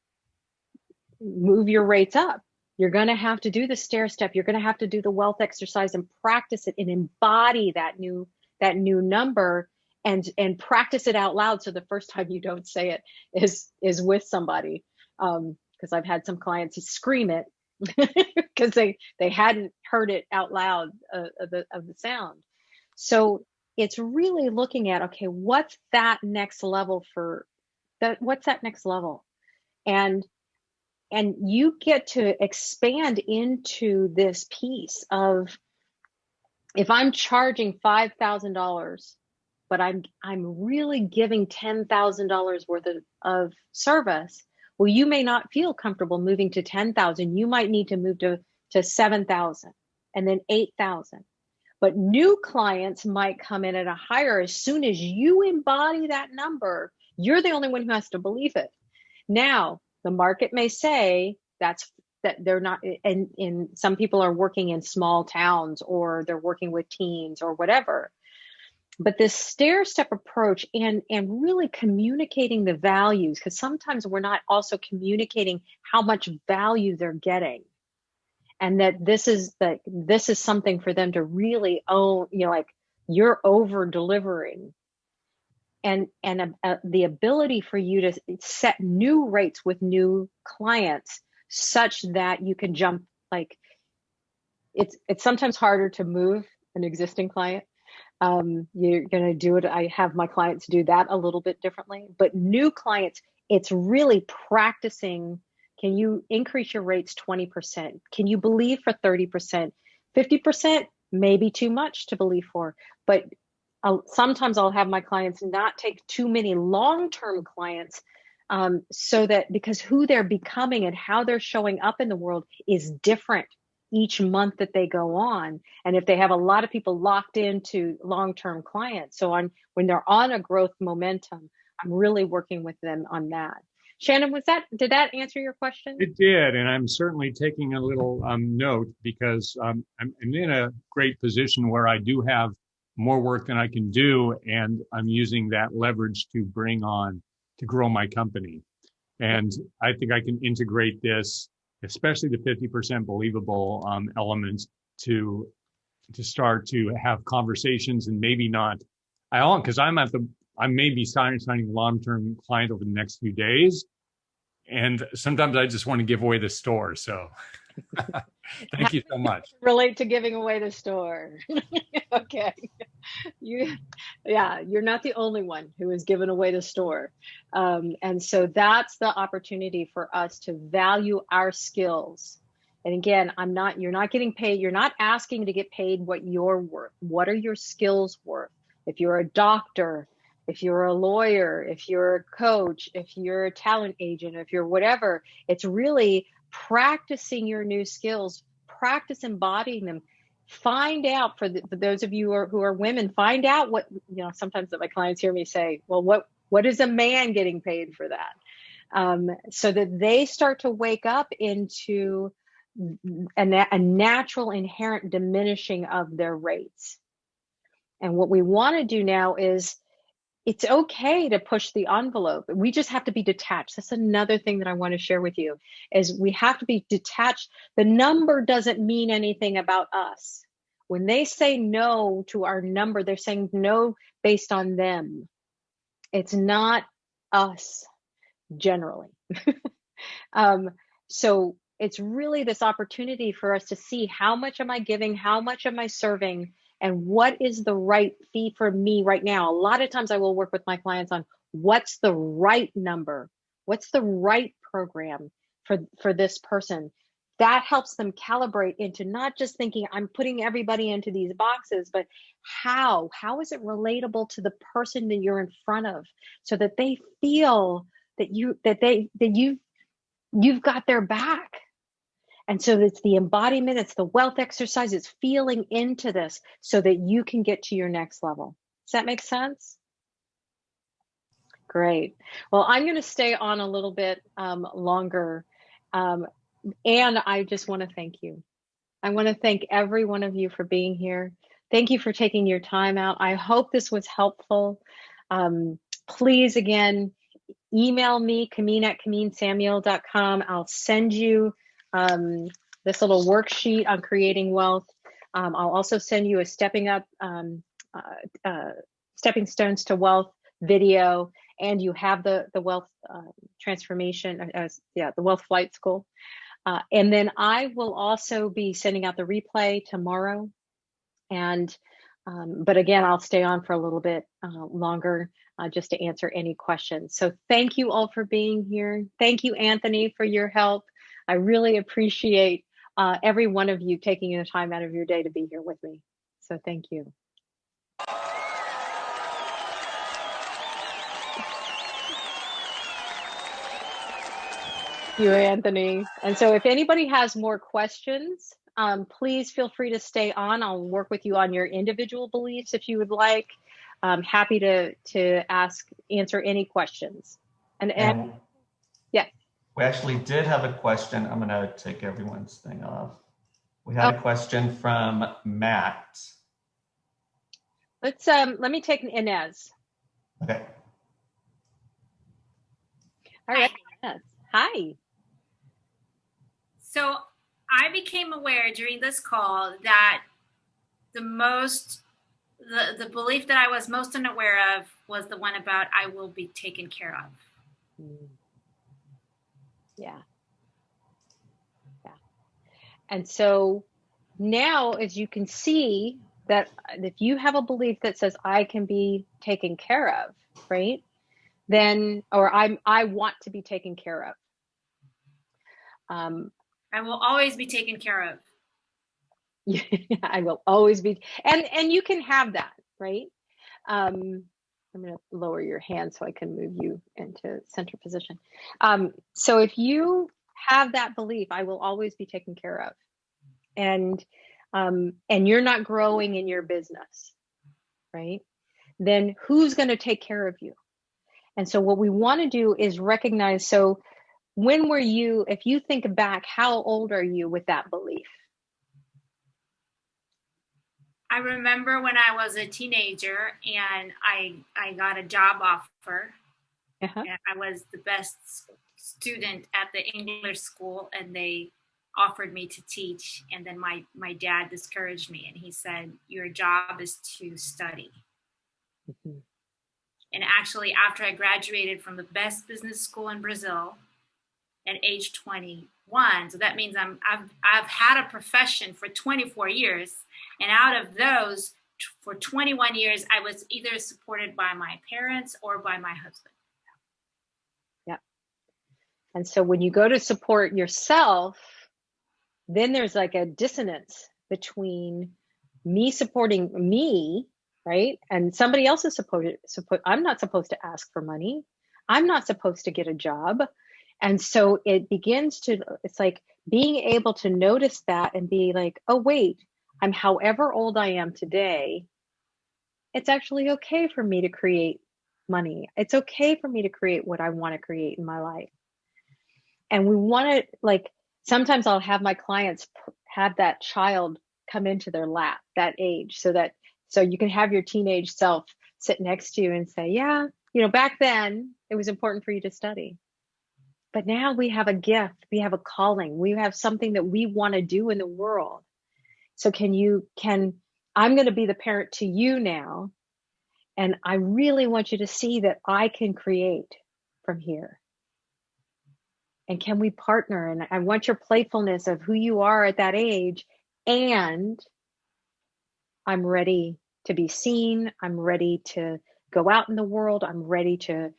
move your rates up. You're going to have to do the stair step. You're going to have to do the wealth exercise and practice it and embody that new that new number and and practice it out loud. So the first time you don't say it is is with somebody um because i've had some clients who scream it because they they hadn't heard it out loud uh, of the of the sound. So it's really looking at okay what's that next level for that what's that next level? And and you get to expand into this piece of if i'm charging $5000 but I'm I'm really giving ten thousand dollars worth of, of service. Well, you may not feel comfortable moving to ten thousand. You might need to move to to seven thousand and then eight thousand. But new clients might come in at a higher. As soon as you embody that number, you're the only one who has to believe it. Now, the market may say that's that they're not and in some people are working in small towns or they're working with teens or whatever but this stair step approach and and really communicating the values because sometimes we're not also communicating how much value they're getting. And that this is that this is something for them to really own you know like you're over delivering. And and uh, the ability for you to set new rates with new clients such that you can jump like it's it's sometimes harder to move an existing client um, you're going to do it. I have my clients do that a little bit differently, but new clients, it's really practicing. Can you increase your rates 20%? Can you believe for 30%? 50% may be too much to believe for, but I'll, sometimes I'll have my clients not take too many long-term clients um, so that because who they're becoming and how they're showing up in the world is different each month that they go on and if they have a lot of people locked into long-term clients. So on when they're on a growth momentum i'm really working with them on that. Shannon was that did that answer your question? It did and i'm certainly taking a little um, note because um, I'm, I'm in a great position where i do have more work than i can do and i'm using that leverage to bring on to grow my company. And i think i can integrate this especially the 50% believable um, elements to to start to have conversations and maybe not I don't because I'm at the I may be signing signing long-term client over the next few days. And sometimes I just want to give away the store. So thank you so much. Relate to giving away the store. okay. You yeah, you're not the only one who has given away the store. Um, and so that's the opportunity for us to value our skills. And again, I'm not, you're not getting paid, you're not asking to get paid what you're worth. What are your skills worth? If you're a doctor, if you're a lawyer, if you're a coach, if you're a talent agent, if you're whatever, it's really practicing your new skills, practice embodying them. Find out for, the, for those of you who are, who are women, find out what, you know, sometimes that my clients hear me say, well, what, what is a man getting paid for that? Um, so that they start to wake up into a, a natural inherent diminishing of their rates. And what we want to do now is it's okay to push the envelope. We just have to be detached. That's another thing that I want to share with you is we have to be detached. The number doesn't mean anything about us. When they say no to our number, they're saying no based on them. It's not us generally. um, so it's really this opportunity for us to see how much am I giving, how much am I serving, and what is the right fee for me right now. A lot of times I will work with my clients on what's the right number, what's the right program for, for this person. That helps them calibrate into not just thinking I'm putting everybody into these boxes, but how how is it relatable to the person that you're in front of so that they feel that you that they that you you've got their back and so it's the embodiment it's the wealth exercise it's feeling into this so that you can get to your next level does that make sense great well i'm going to stay on a little bit um, longer um, and i just want to thank you i want to thank every one of you for being here Thank you for taking your time out. I hope this was helpful. Um, please, again, email me, Kameen at KameenSamuel.com. I'll send you um, this little worksheet on creating wealth. Um, I'll also send you a stepping up, um, uh, uh, stepping stones to wealth video, and you have the the wealth uh, transformation, as uh, yeah, the wealth flight school. Uh, and then I will also be sending out the replay tomorrow and um, but again, I'll stay on for a little bit uh, longer just to answer any questions. So thank you all for being here. Thank you, Anthony, for your help. I really appreciate uh, every one of you taking the time out of your day to be here with me. So thank you. you, Anthony. And so if anybody has more questions, um, please feel free to stay on. I'll work with you on your individual beliefs if you would like. I'm happy to to ask answer any questions. And, and, and yeah. We actually did have a question. I'm gonna take everyone's thing off. We had oh. a question from Matt. Let's um let me take Inez. Okay. All right. Hi. Hi. So I became aware during this call that the most the, the belief that I was most unaware of was the one about I will be taken care of. Mm. Yeah. Yeah. And so now as you can see that if you have a belief that says I can be taken care of, right? Then or I'm I want to be taken care of. Um, I will always be taken care of. Yeah, I will always be, and and you can have that, right? Um, I'm going to lower your hand so I can move you into center position. Um, so if you have that belief, I will always be taken care of, and um, and you're not growing in your business, right? Then who's going to take care of you? And so what we want to do is recognize. So when were you? If you think back, how old are you with that belief? I remember when I was a teenager and I I got a job offer. Uh-huh. I was the best student at the English school, and they offered me to teach. And then my my dad discouraged me, and he said, "Your job is to study." Mm-hmm. And actually, after I graduated from the best business school in Brazil at age 21, so that means I'm I've I've had a profession for 24 years and out of those, for 21 years, I was either supported by my parents or by my husband. Yeah. And so when you go to support yourself, then there's like a dissonance between me supporting me, right? And somebody else is supposed to support. I'm not supposed to ask for money. I'm not supposed to get a job. And so it begins to, it's like being able to notice that and be like, oh, wait, I'm however old I am today, it's actually okay for me to create money. It's okay for me to create what I want to create in my life. And we want to, like, sometimes I'll have my clients have that child come into their lap, that age, so that, so you can have your teenage self sit next to you and say, yeah, you know, back then it was important for you to study. But now we have a gift, we have a calling, we have something that we want to do in the world. So can you, can, I'm going to be the parent to you now. And I really want you to see that I can create from here. And can we partner? And I want your playfulness of who you are at that age. And I'm ready to be seen. I'm ready to go out in the world. I'm ready to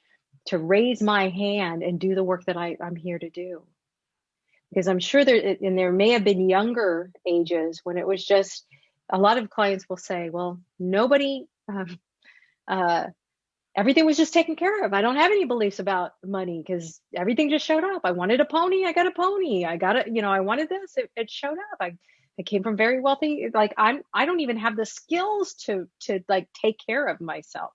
to raise my hand and do the work that I, I'm here to do because I'm sure there, and there may have been younger ages when it was just, a lot of clients will say, well, nobody, um, uh, everything was just taken care of. I don't have any beliefs about money because everything just showed up. I wanted a pony, I got a pony. I got it, you know, I wanted this, it, it showed up. I, I came from very wealthy, like I'm, I don't even have the skills to, to like take care of myself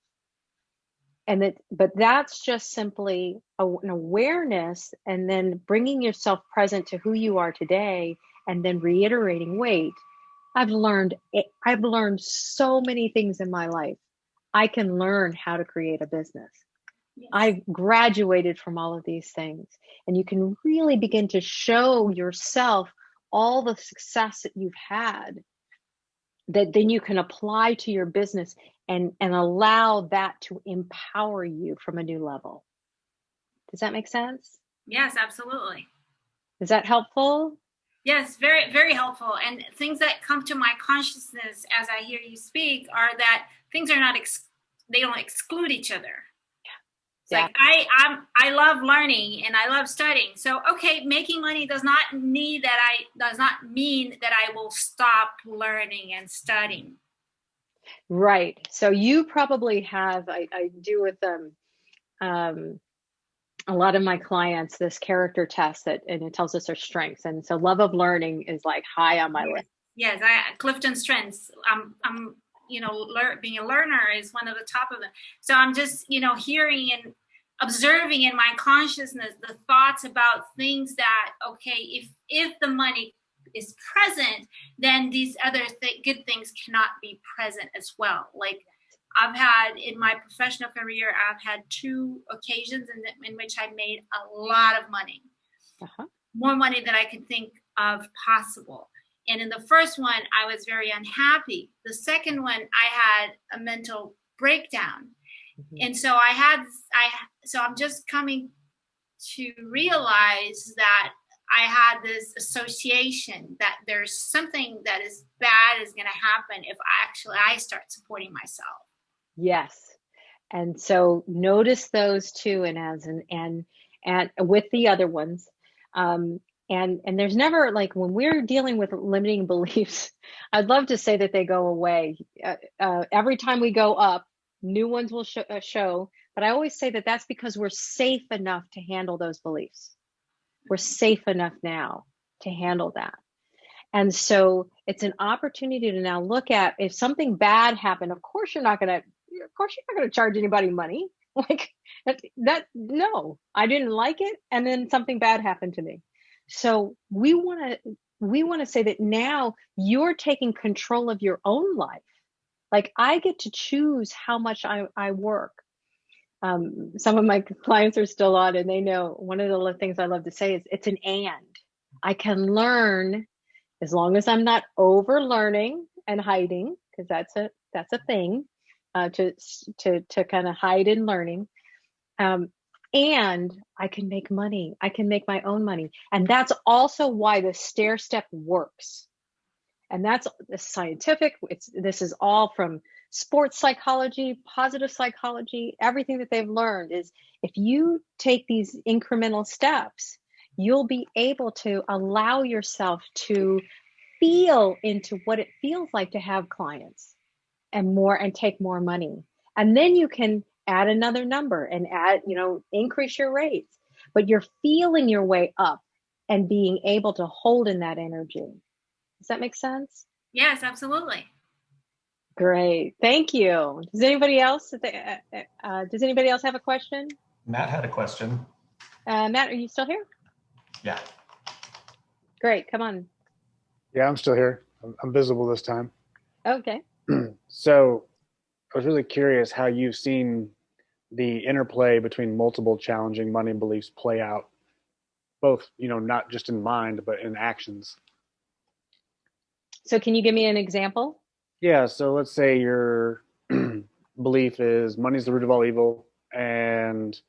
and that but that's just simply a, an awareness and then bringing yourself present to who you are today and then reiterating wait i've learned i've learned so many things in my life. I can learn how to create a business. Yes. i've graduated from all of these things. And you can really begin to show yourself all the success that you've had that then you can apply to your business and and allow that to empower you from a new level does that make sense yes absolutely is that helpful yes very very helpful and things that come to my consciousness as i hear you speak are that things are not ex- they don't exclude each other yeah. like I I'm I love learning and I love studying. So okay, making money does not need that I does not mean that I will stop learning and studying. Right. So you probably have, I, I do with them, um, a lot of my clients this character test that and it tells us their strengths and so love of learning is like high on my yes. list yes i clifton strengths i'm i'm you know lear, being a learner is one of the top of them so i'm just you know hearing and observing in my consciousness the thoughts about things that okay if if the money is present, then these other th- good things cannot be present as well. Like I've had in my professional career, I've had two occasions in, in which I made a lot of money, uh-huh. more money than I can think of possible. And in the first one, I was very unhappy. The second one, I had a mental breakdown. Mm-hmm. And so I had, I, so I'm just coming to realize that I had this association that there's something that is bad is going to happen if I actually I start supporting myself. Yes. And so notice those two and as and and and with the other ones. Um, and and there's never like when we're dealing with limiting beliefs, I'd love to say that they go away. Uh, uh, every time we go up, new ones will show, uh, show. But I always say that that's because we're safe enough to handle those beliefs. We're safe enough now to handle that. And so it's an opportunity to now look at if something bad happened, of course you're not going to, of course you're not going to charge anybody money. Like that, that, no, I didn't like it. And then something bad happened to me. So we want to, we want to say that now you're taking control of your own life. Like I get to choose how much I, I work. Um, some of my clients are still on and they know one of the things I love to say is it's an and. I can learn as long as I'm not over learning and hiding, because that's a that's a thing, uh, to to to kind of hide in learning. Um, and I can make money. I can make my own money, and that's also why the stair step works. And that's scientific. It's this is all from sports psychology, positive psychology. Everything that they've learned is if you take these incremental steps, you'll be able to allow yourself to feel into what it feels like to have clients and more and take more money. And then you can add another number and add, you know, increase your rates. But you're feeling your way up and being able to hold in that energy. Does that make sense? Yes, absolutely. Great. Thank you. Does anybody else uh, uh, does anybody else have a question? Matt had a question. Uh, Matt, are you still here? Yeah. Great. Come on. Yeah, I'm still here. I'm, I'm visible this time. Okay. so I was really curious how you've seen the interplay between multiple challenging money beliefs play out, both, you know, not just in mind, but in actions. So can you give me an example? Yeah. So let's say your belief is money's the root of all evil and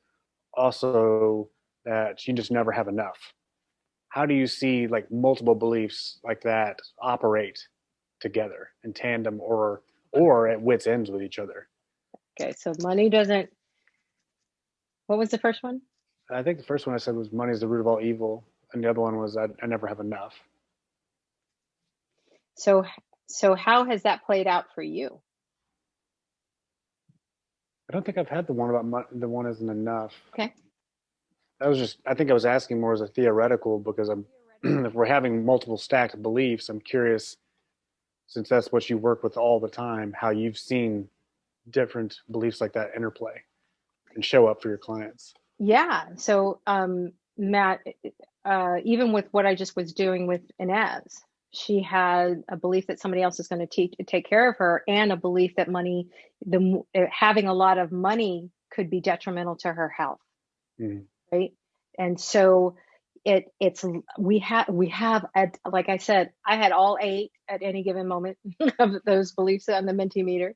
also that you just never have enough. How do you see like multiple beliefs like that operate together in tandem or or at wits ends with each other? Okay so money doesn't what was the first one? I think the first one i said was money is the root of all evil and the other one was i, I never have enough. So so how has that played out for you i don't think i've had the one about mo- the one isn't enough okay I was just, I think I was asking more as a theoretical because I'm, if we're having multiple stacked beliefs, I'm curious, since that's what you work with all the time, how you've seen different beliefs like that interplay and show up for your clients. Yeah. So, um, Matt, uh, even with what I just was doing with Inez, she had a belief that somebody else is going to teach, take care of her, and a belief that money, the having a lot of money, could be detrimental to her health. Mm-hmm right? And so it it's we have we have at like I said, I had all eight at any given moment of those beliefs on the Mentimeter,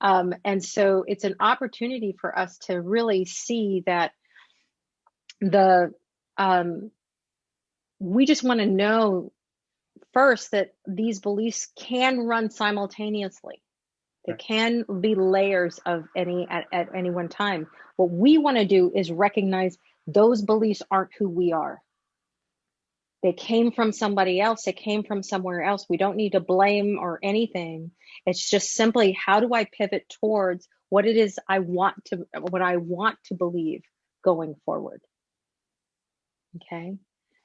um, and so it's an opportunity for us to really see that the um, we just want to know first that these beliefs can run simultaneously. They can be layers of any at, at any one time. What we want to do is recognize those beliefs aren't who we are. They came from somebody else, they came from somewhere else. We don't need to blame or anything. It's just simply how do I pivot towards what it is I want to what I want to believe going forward. Okay?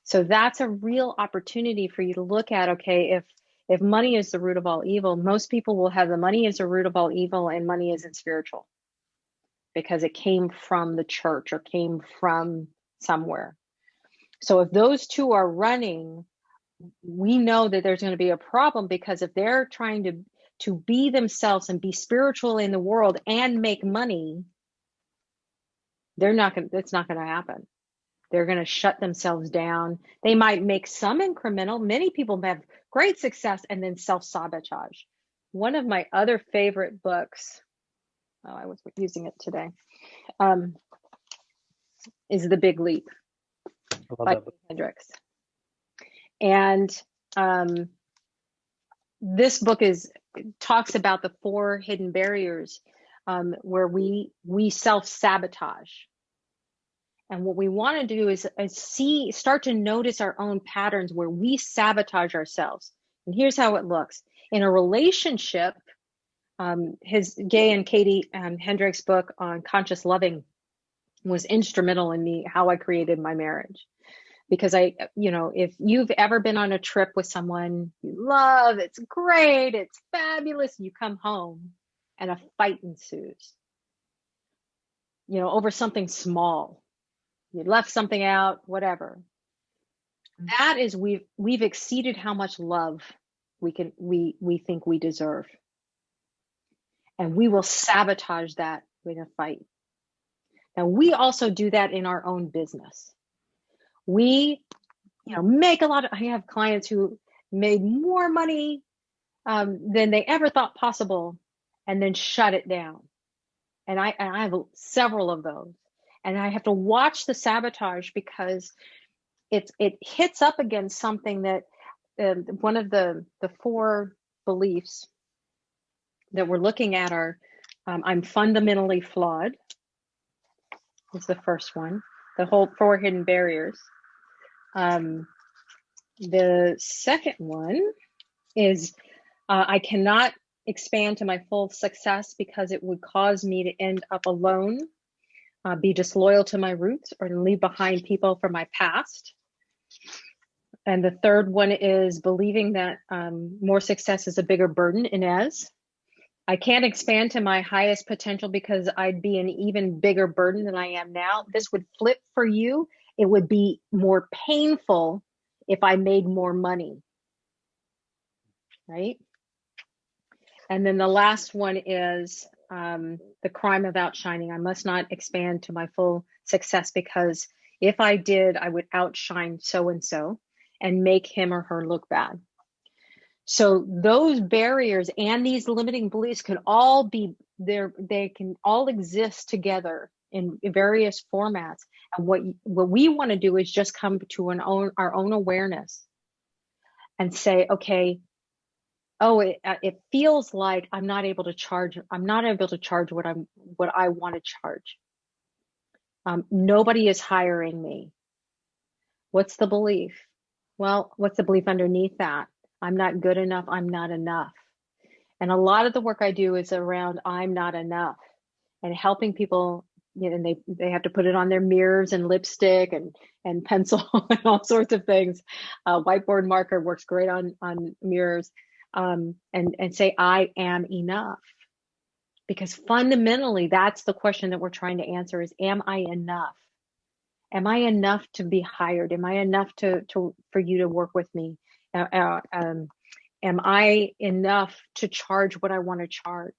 So that's a real opportunity for you to look at okay, if if money is the root of all evil, most people will have the money is the root of all evil and money isn't spiritual because it came from the church or came from somewhere. So if those two are running, we know that there's going to be a problem because if they're trying to to be themselves and be spiritual in the world and make money, they're not going it's not going to happen. They're going to shut themselves down. They might make some incremental. Many people have great success and then self-sabotage. One of my other favorite books oh, I was using it today, um, is The Big Leap by Hendricks. And um, this book is talks about the four hidden barriers um, where we we self sabotage. And what we want to do is, is see, start to notice our own patterns where we sabotage ourselves. And here's how it looks in a relationship um, his Gay and Katie um, Hendricks book on conscious loving was instrumental in me how I created my marriage. Because I, you know, if you've ever been on a trip with someone you love, it's great, it's fabulous, you come home and a fight ensues, you know, over something small. You left something out, whatever. That is we've we've exceeded how much love we can we we think we deserve and we will sabotage that with a fight. Now, we also do that in our own business. We, you know, make a lot of, I have clients who made more money um, than they ever thought possible and then shut it down. And I, and I have several of those. And I have to watch the sabotage because it's, it hits up against something that uh, one of the, the four beliefs that we're looking at are um, I'm fundamentally flawed, is the first one, the whole four hidden barriers. Um, the second one is uh, I cannot expand to my full success because it would cause me to end up alone, uh, be disloyal to my roots, or leave behind people from my past. And the third one is believing that um, more success is a bigger burden, Inez. I can't expand to my highest potential because I'd be an even bigger burden than I am now. This would flip for you. It would be more painful if I made more money. Right? And then the last one is um, the crime of outshining. I must not expand to my full success because if I did, I would outshine so and so and make him or her look bad. So those barriers and these limiting beliefs can all be there. They can all exist together in various formats. And what what we want to do is just come to an own our own awareness and say, okay, oh, it uh, it feels like I'm not able to charge. I'm not able to charge what I'm what I want to charge. Um, nobody is hiring me. What's the belief? Well, what's the belief underneath that? I'm not good enough. I'm not enough. And a lot of the work I do is around I'm not enough and helping people, you know, and they, they have to put it on their mirrors and lipstick and, and pencil and all sorts of things. Uh, whiteboard marker works great on, on mirrors um, and, and say, I am enough. Because fundamentally, that's the question that we're trying to answer is, am I enough? Am I enough to be hired? Am I enough to, to for you to work with me? Uh, uh, um, am I enough to charge what I want to charge?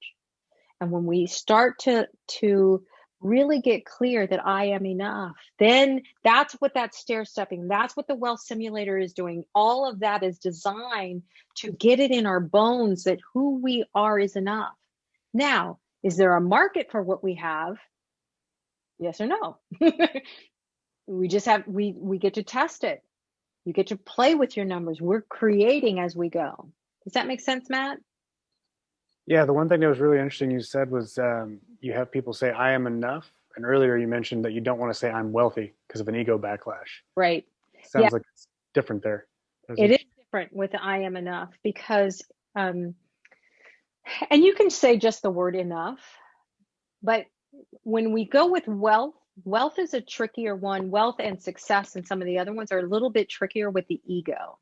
And when we start to to really get clear that I am enough, then that's what that stair stepping, that's what the wealth simulator is doing. All of that is designed to get it in our bones that who we are is enough. Now, is there a market for what we have? Yes or no? we just have we we get to test it you get to play with your numbers. We're creating as we go. Does that make sense, Matt? Yeah, the one thing that was really interesting you said was um, you have people say, I am enough. And earlier you mentioned that you don't want to say I'm wealthy because of an ego backlash. Right. Sounds yeah. like it's different there. It, it is different with I am enough because, um, and you can say just the word enough, but when we go with wealth, wealth is a trickier one. Wealth and success and some of the other ones are a little bit trickier with the ego.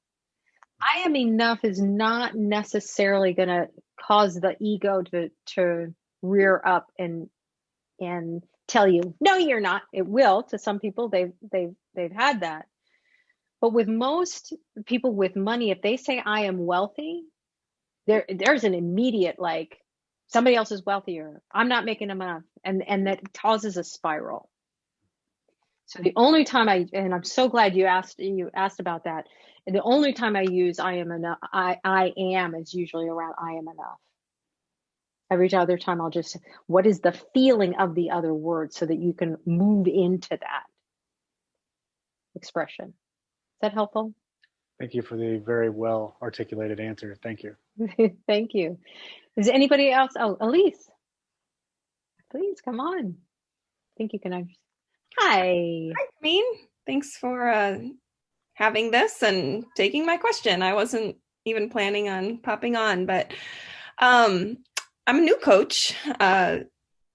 I am enough is not necessarily going to cause the ego to to rear up and and tell you no you're not. It will. To some people they've they've they've had that. But with most people with money if they say i am wealthy there there's an immediate like somebody else is wealthier. I'm not making enough. And and that causes a spiral so the only time I, and I'm so glad you asked you asked about that. And the only time I use I am enough, I I am is usually around I am enough. Every other time I'll just, what is the feeling of the other word so that you can move into that expression. Is that helpful? Thank you for the very well articulated answer. Thank you. Thank you. Is anybody else? Oh, Elise, please come on. I think you can understand. Hi. Hi, Mean. Thanks for uh, having this and taking my question. I wasn't even planning on popping on, but um, I'm a new coach, uh,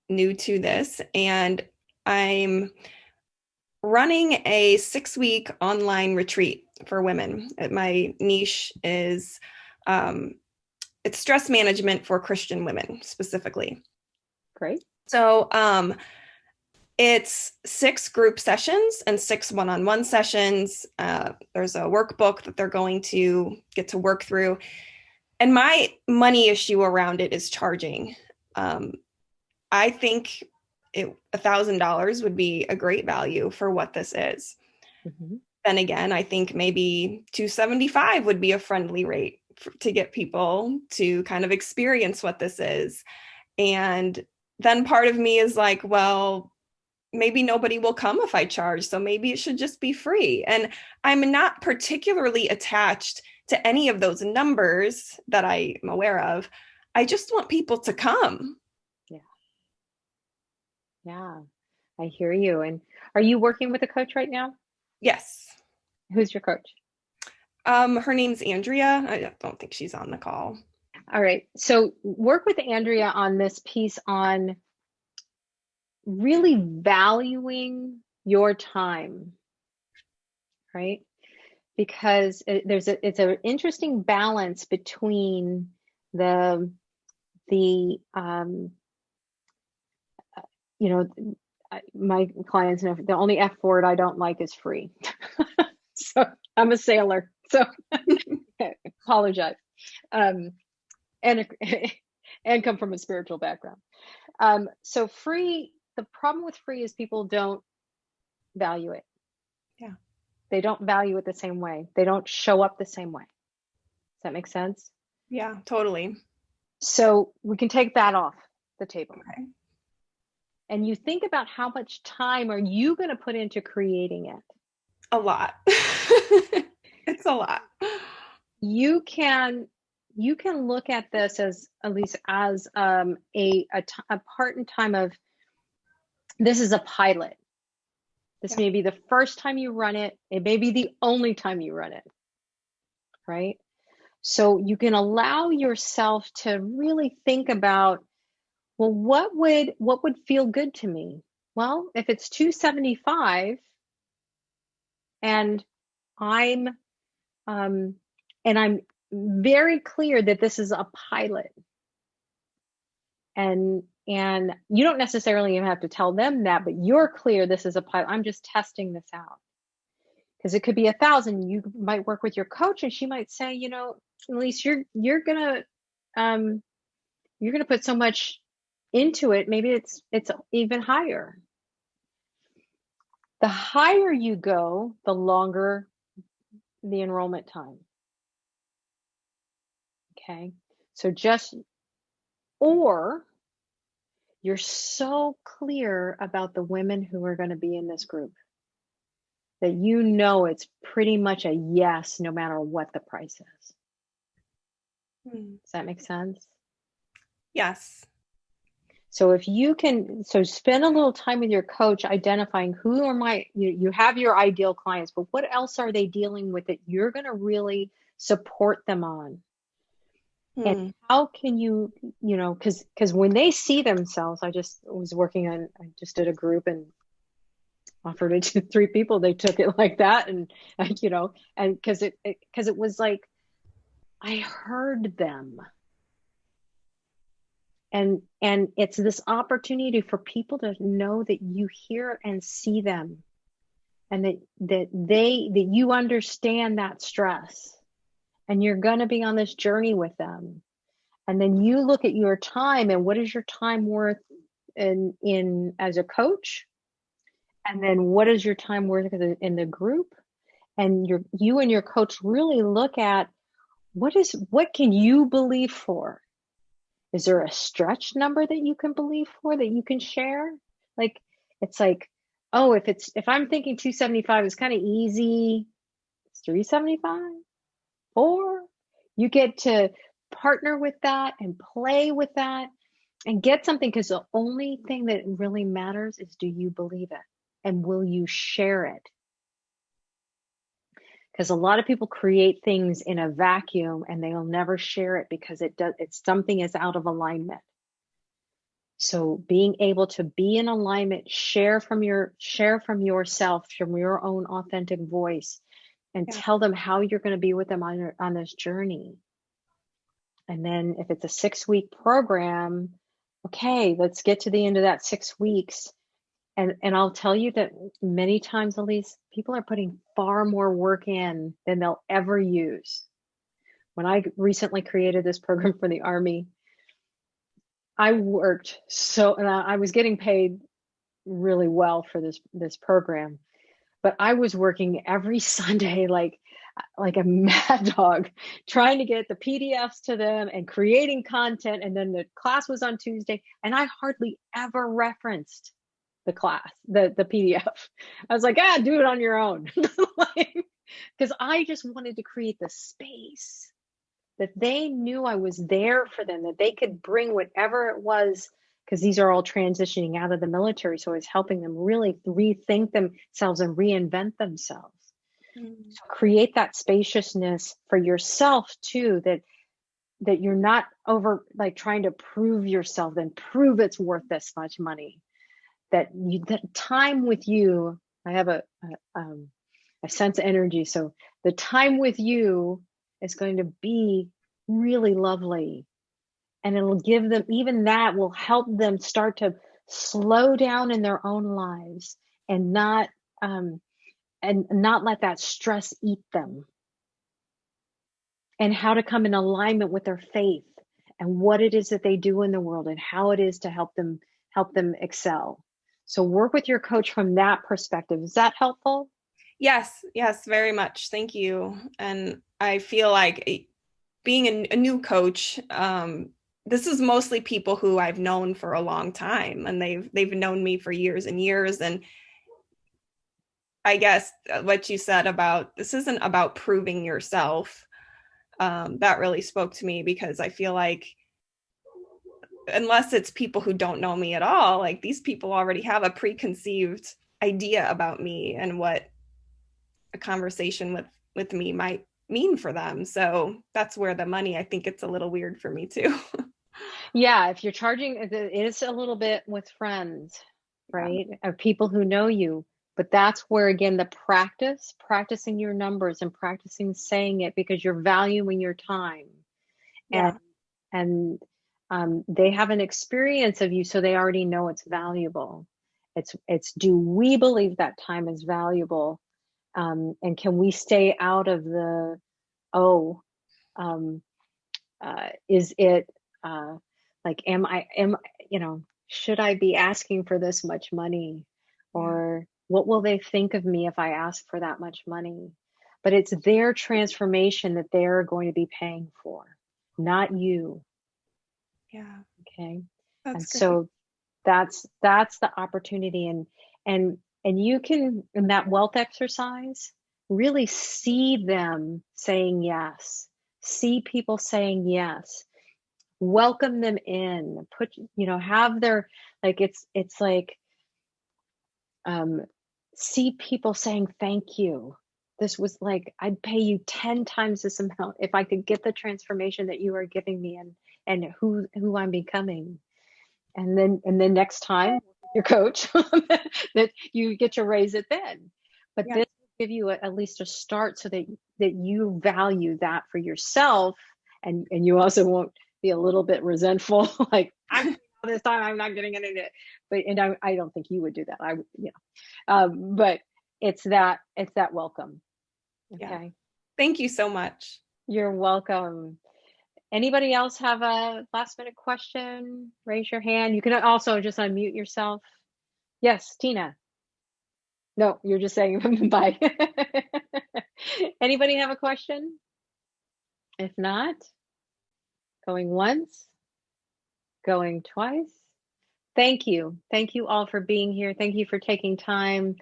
new to this, and I'm running a six week online retreat for women. My niche is um, it's stress management for Christian women specifically. Great. So um, it's six group sessions and six one on one sessions. Uh, there's a workbook that they're going to get to work through. And my money issue around it is charging. Um, I think a thousand dollars would be a great value for what this is. Mm-hmm. Then again, I think maybe 275 would be a friendly rate for, to get people to kind of experience what this is. And then part of me is like, well, maybe nobody will come if I charge. So maybe it should just be free. And I'm not particularly attached to any of those numbers that I'm aware of. I just want people to come. Yeah. Yeah. I hear you. And are you working with a coach right now? Yes. Who's your coach? Um, her name's Andrea. I don't think she's on the call. All right. So work with Andrea on this piece on really valuing your time, right? Because it, there's a it's an interesting balance between the the um, you know my clients know the only F word I don't like is free. so I'm a sailor, so apologize. Um, and and come from a spiritual background. Um, so free the problem with free is people don't value it. Yeah. They don't value it the same way. They don't show up the same way. Does that make sense? Yeah, totally. So we can take that off the table. Okay. And you think about how much time are you going to put into creating it? A lot. it's a lot. You can you can look at this as at least as um, a, a, a part in time of this is a pilot. This may be the first time you run it. It may be the only time you run it. Right? So you can allow yourself to really think about well what would what would feel good to me? Well, if it's 275 and I'm um and I'm very clear that this is a pilot and and you don't necessarily even have to tell them that but you're clear this is a pilot. I'm just testing this out. Because it could be a thousand. You might work with your coach and she might say you know least you're you're gonna um you're gonna put so much into it. Maybe it's it's even higher. The higher you go the longer the enrollment time. Okay? So just or you're so clear about the women who are going to be in this group that you know it's pretty much a yes no matter what the price is. Hmm. Does that make sense? Yes. So if you can, so spend a little time with your coach identifying who are my, you, you have your ideal clients, but what else are they dealing with that you're going to really support them on? Hmm. And how can you, you know, because because when they see themselves, I just was working on, I just did a group and offered it to three people. They took it like that, and you know, and because it because it, it was like I heard them, and and it's this opportunity for people to know that you hear and see them, and that that they that you understand that stress and you're going to be on this journey with them. And then you look at your time and what is your time worth in in as a coach? And then what is your time worth in the group? And your you and your coach really look at what is what can you believe for? Is there a stretch number that you can believe for that you can share? Like it's like oh if it's if i'm thinking 275 is kind of easy. It's 375 or you get to partner with that and play with that and get something because the only thing that really matters is do you believe it? And will you share it? Because a lot of people create things in a vacuum and they'll never share it because it does it's something is out of alignment. So being able to be in alignment, share from your share from yourself, from your own authentic voice, and Yeah. tell them how you're going to be with them on your- on this journey. And then if it's a six week program, okay, let's get to the end of that six weeks. And and I'll tell you that many times, Elise, people are putting far more work in than they'll ever use. When I recently created this program for the Army, I worked so and I I was getting paid really well for this this program, but I was working every Sunday like like a mad dog trying to get the PDFs to them and creating content and then the class was on Tuesday and I hardly ever referenced the class the the PDF. I was like, "Ah, do it on your own." Cuz I just wanted to create the space that they knew I was there for them, that they could bring whatever it was, because these are all transitioning out of the military. So it's helping them really rethink themselves and reinvent themselves. Mm. So create that spaciousness for yourself too, that that you're not over like trying to prove yourself and prove it's worth this much money. That you that time with you, I have a, a um I sense of energy. So the time with you is going to be really lovely. And it'll give them, even that will help them start to slow down in their own lives and not, um, and not let that stress eat them. And how to come in alignment with their faith and what it is that they do in the world and how it is to help them help them excel. So work with your coach from that perspective. Is that helpful? Yes, yes, very much. Thank you. And I feel like eh, being a, a new coach, um, this is mostly people who I've known for a long time, and they've they've known me for years and years. And I guess uh, what you said about this isn't about proving yourself. Um, that really spoke to me because I feel like unless it's people who don't know me at all, like these people already have a preconceived idea about me and what a conversation with with me might mean for them so that's where the money i think it's a little weird for me too Yeah, if you're charging, it is a little bit with friends, right? Of people who know you. But that's where, again, the practice, practicing your numbers and practicing saying it because you're valuing your time. Yeah. And, and um, they have an experience of you, so they already know it's valuable. It's, it's do we believe that time is valuable? Um, and can we stay out of the, oh, um, uh, is it, uh, like am i am you know should i be asking for this much money? Mm. Or what will they think of me if i ask for that much money? But it's their transformation that they're going to be paying for not you. Yeah. Okay? That's and great. so that's that's the opportunity. And and and you can in that wealth exercise really see them saying yes. See people saying yes welcome them in put you know have their like it's it's like um see people saying thank you. This was like i'd pay you 10 times this amount if i could get the transformation that you are giving me and and who who i'm becoming. And then and then next time your coach that you get to raise it then. But Yeah. this will give you a, at least a start so that that you value that for yourself and and you also won't be a little bit resentful like i'm this time i'm not getting any but and I, I don't think you would do that. I you know. Um but it's that it's that welcome. Okay. Yeah. thank you so much. You're welcome. Anybody else have a last minute question? Raise your hand. You can also just unmute yourself. Yes tina. No you're just saying bye. Anybody have a question? If not going once going twice. Thank you. Thank you all for being here. Thank you for taking time.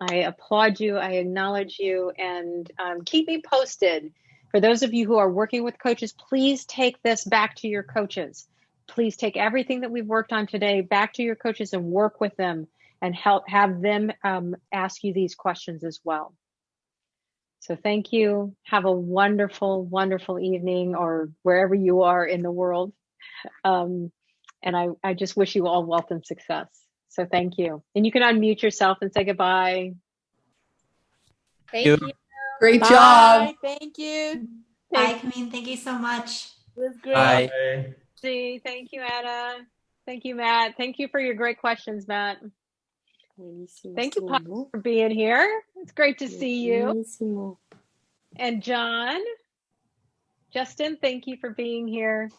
I applaud you. I acknowledge you. And um, keep me posted. For those of you who are working with coaches please take this back to your coaches. Please take everything that we've worked on today back to your coaches and work with them and help have them um, ask you these questions as well so thank you have a wonderful wonderful evening or wherever you are in the world um, And I, I just wish you all wealth and success. So thank you. And you can unmute yourself and say goodbye. Thank you. you. Great Bye. job. Thank you. Bye, Camille. Thank you so much. It was great. Bye. Bye. See, thank you, Anna. Thank you, Matt. Thank you for your great questions, Matt. Thank you, Pop, for being here. It's great to see you. And John, Justin, thank you for being here.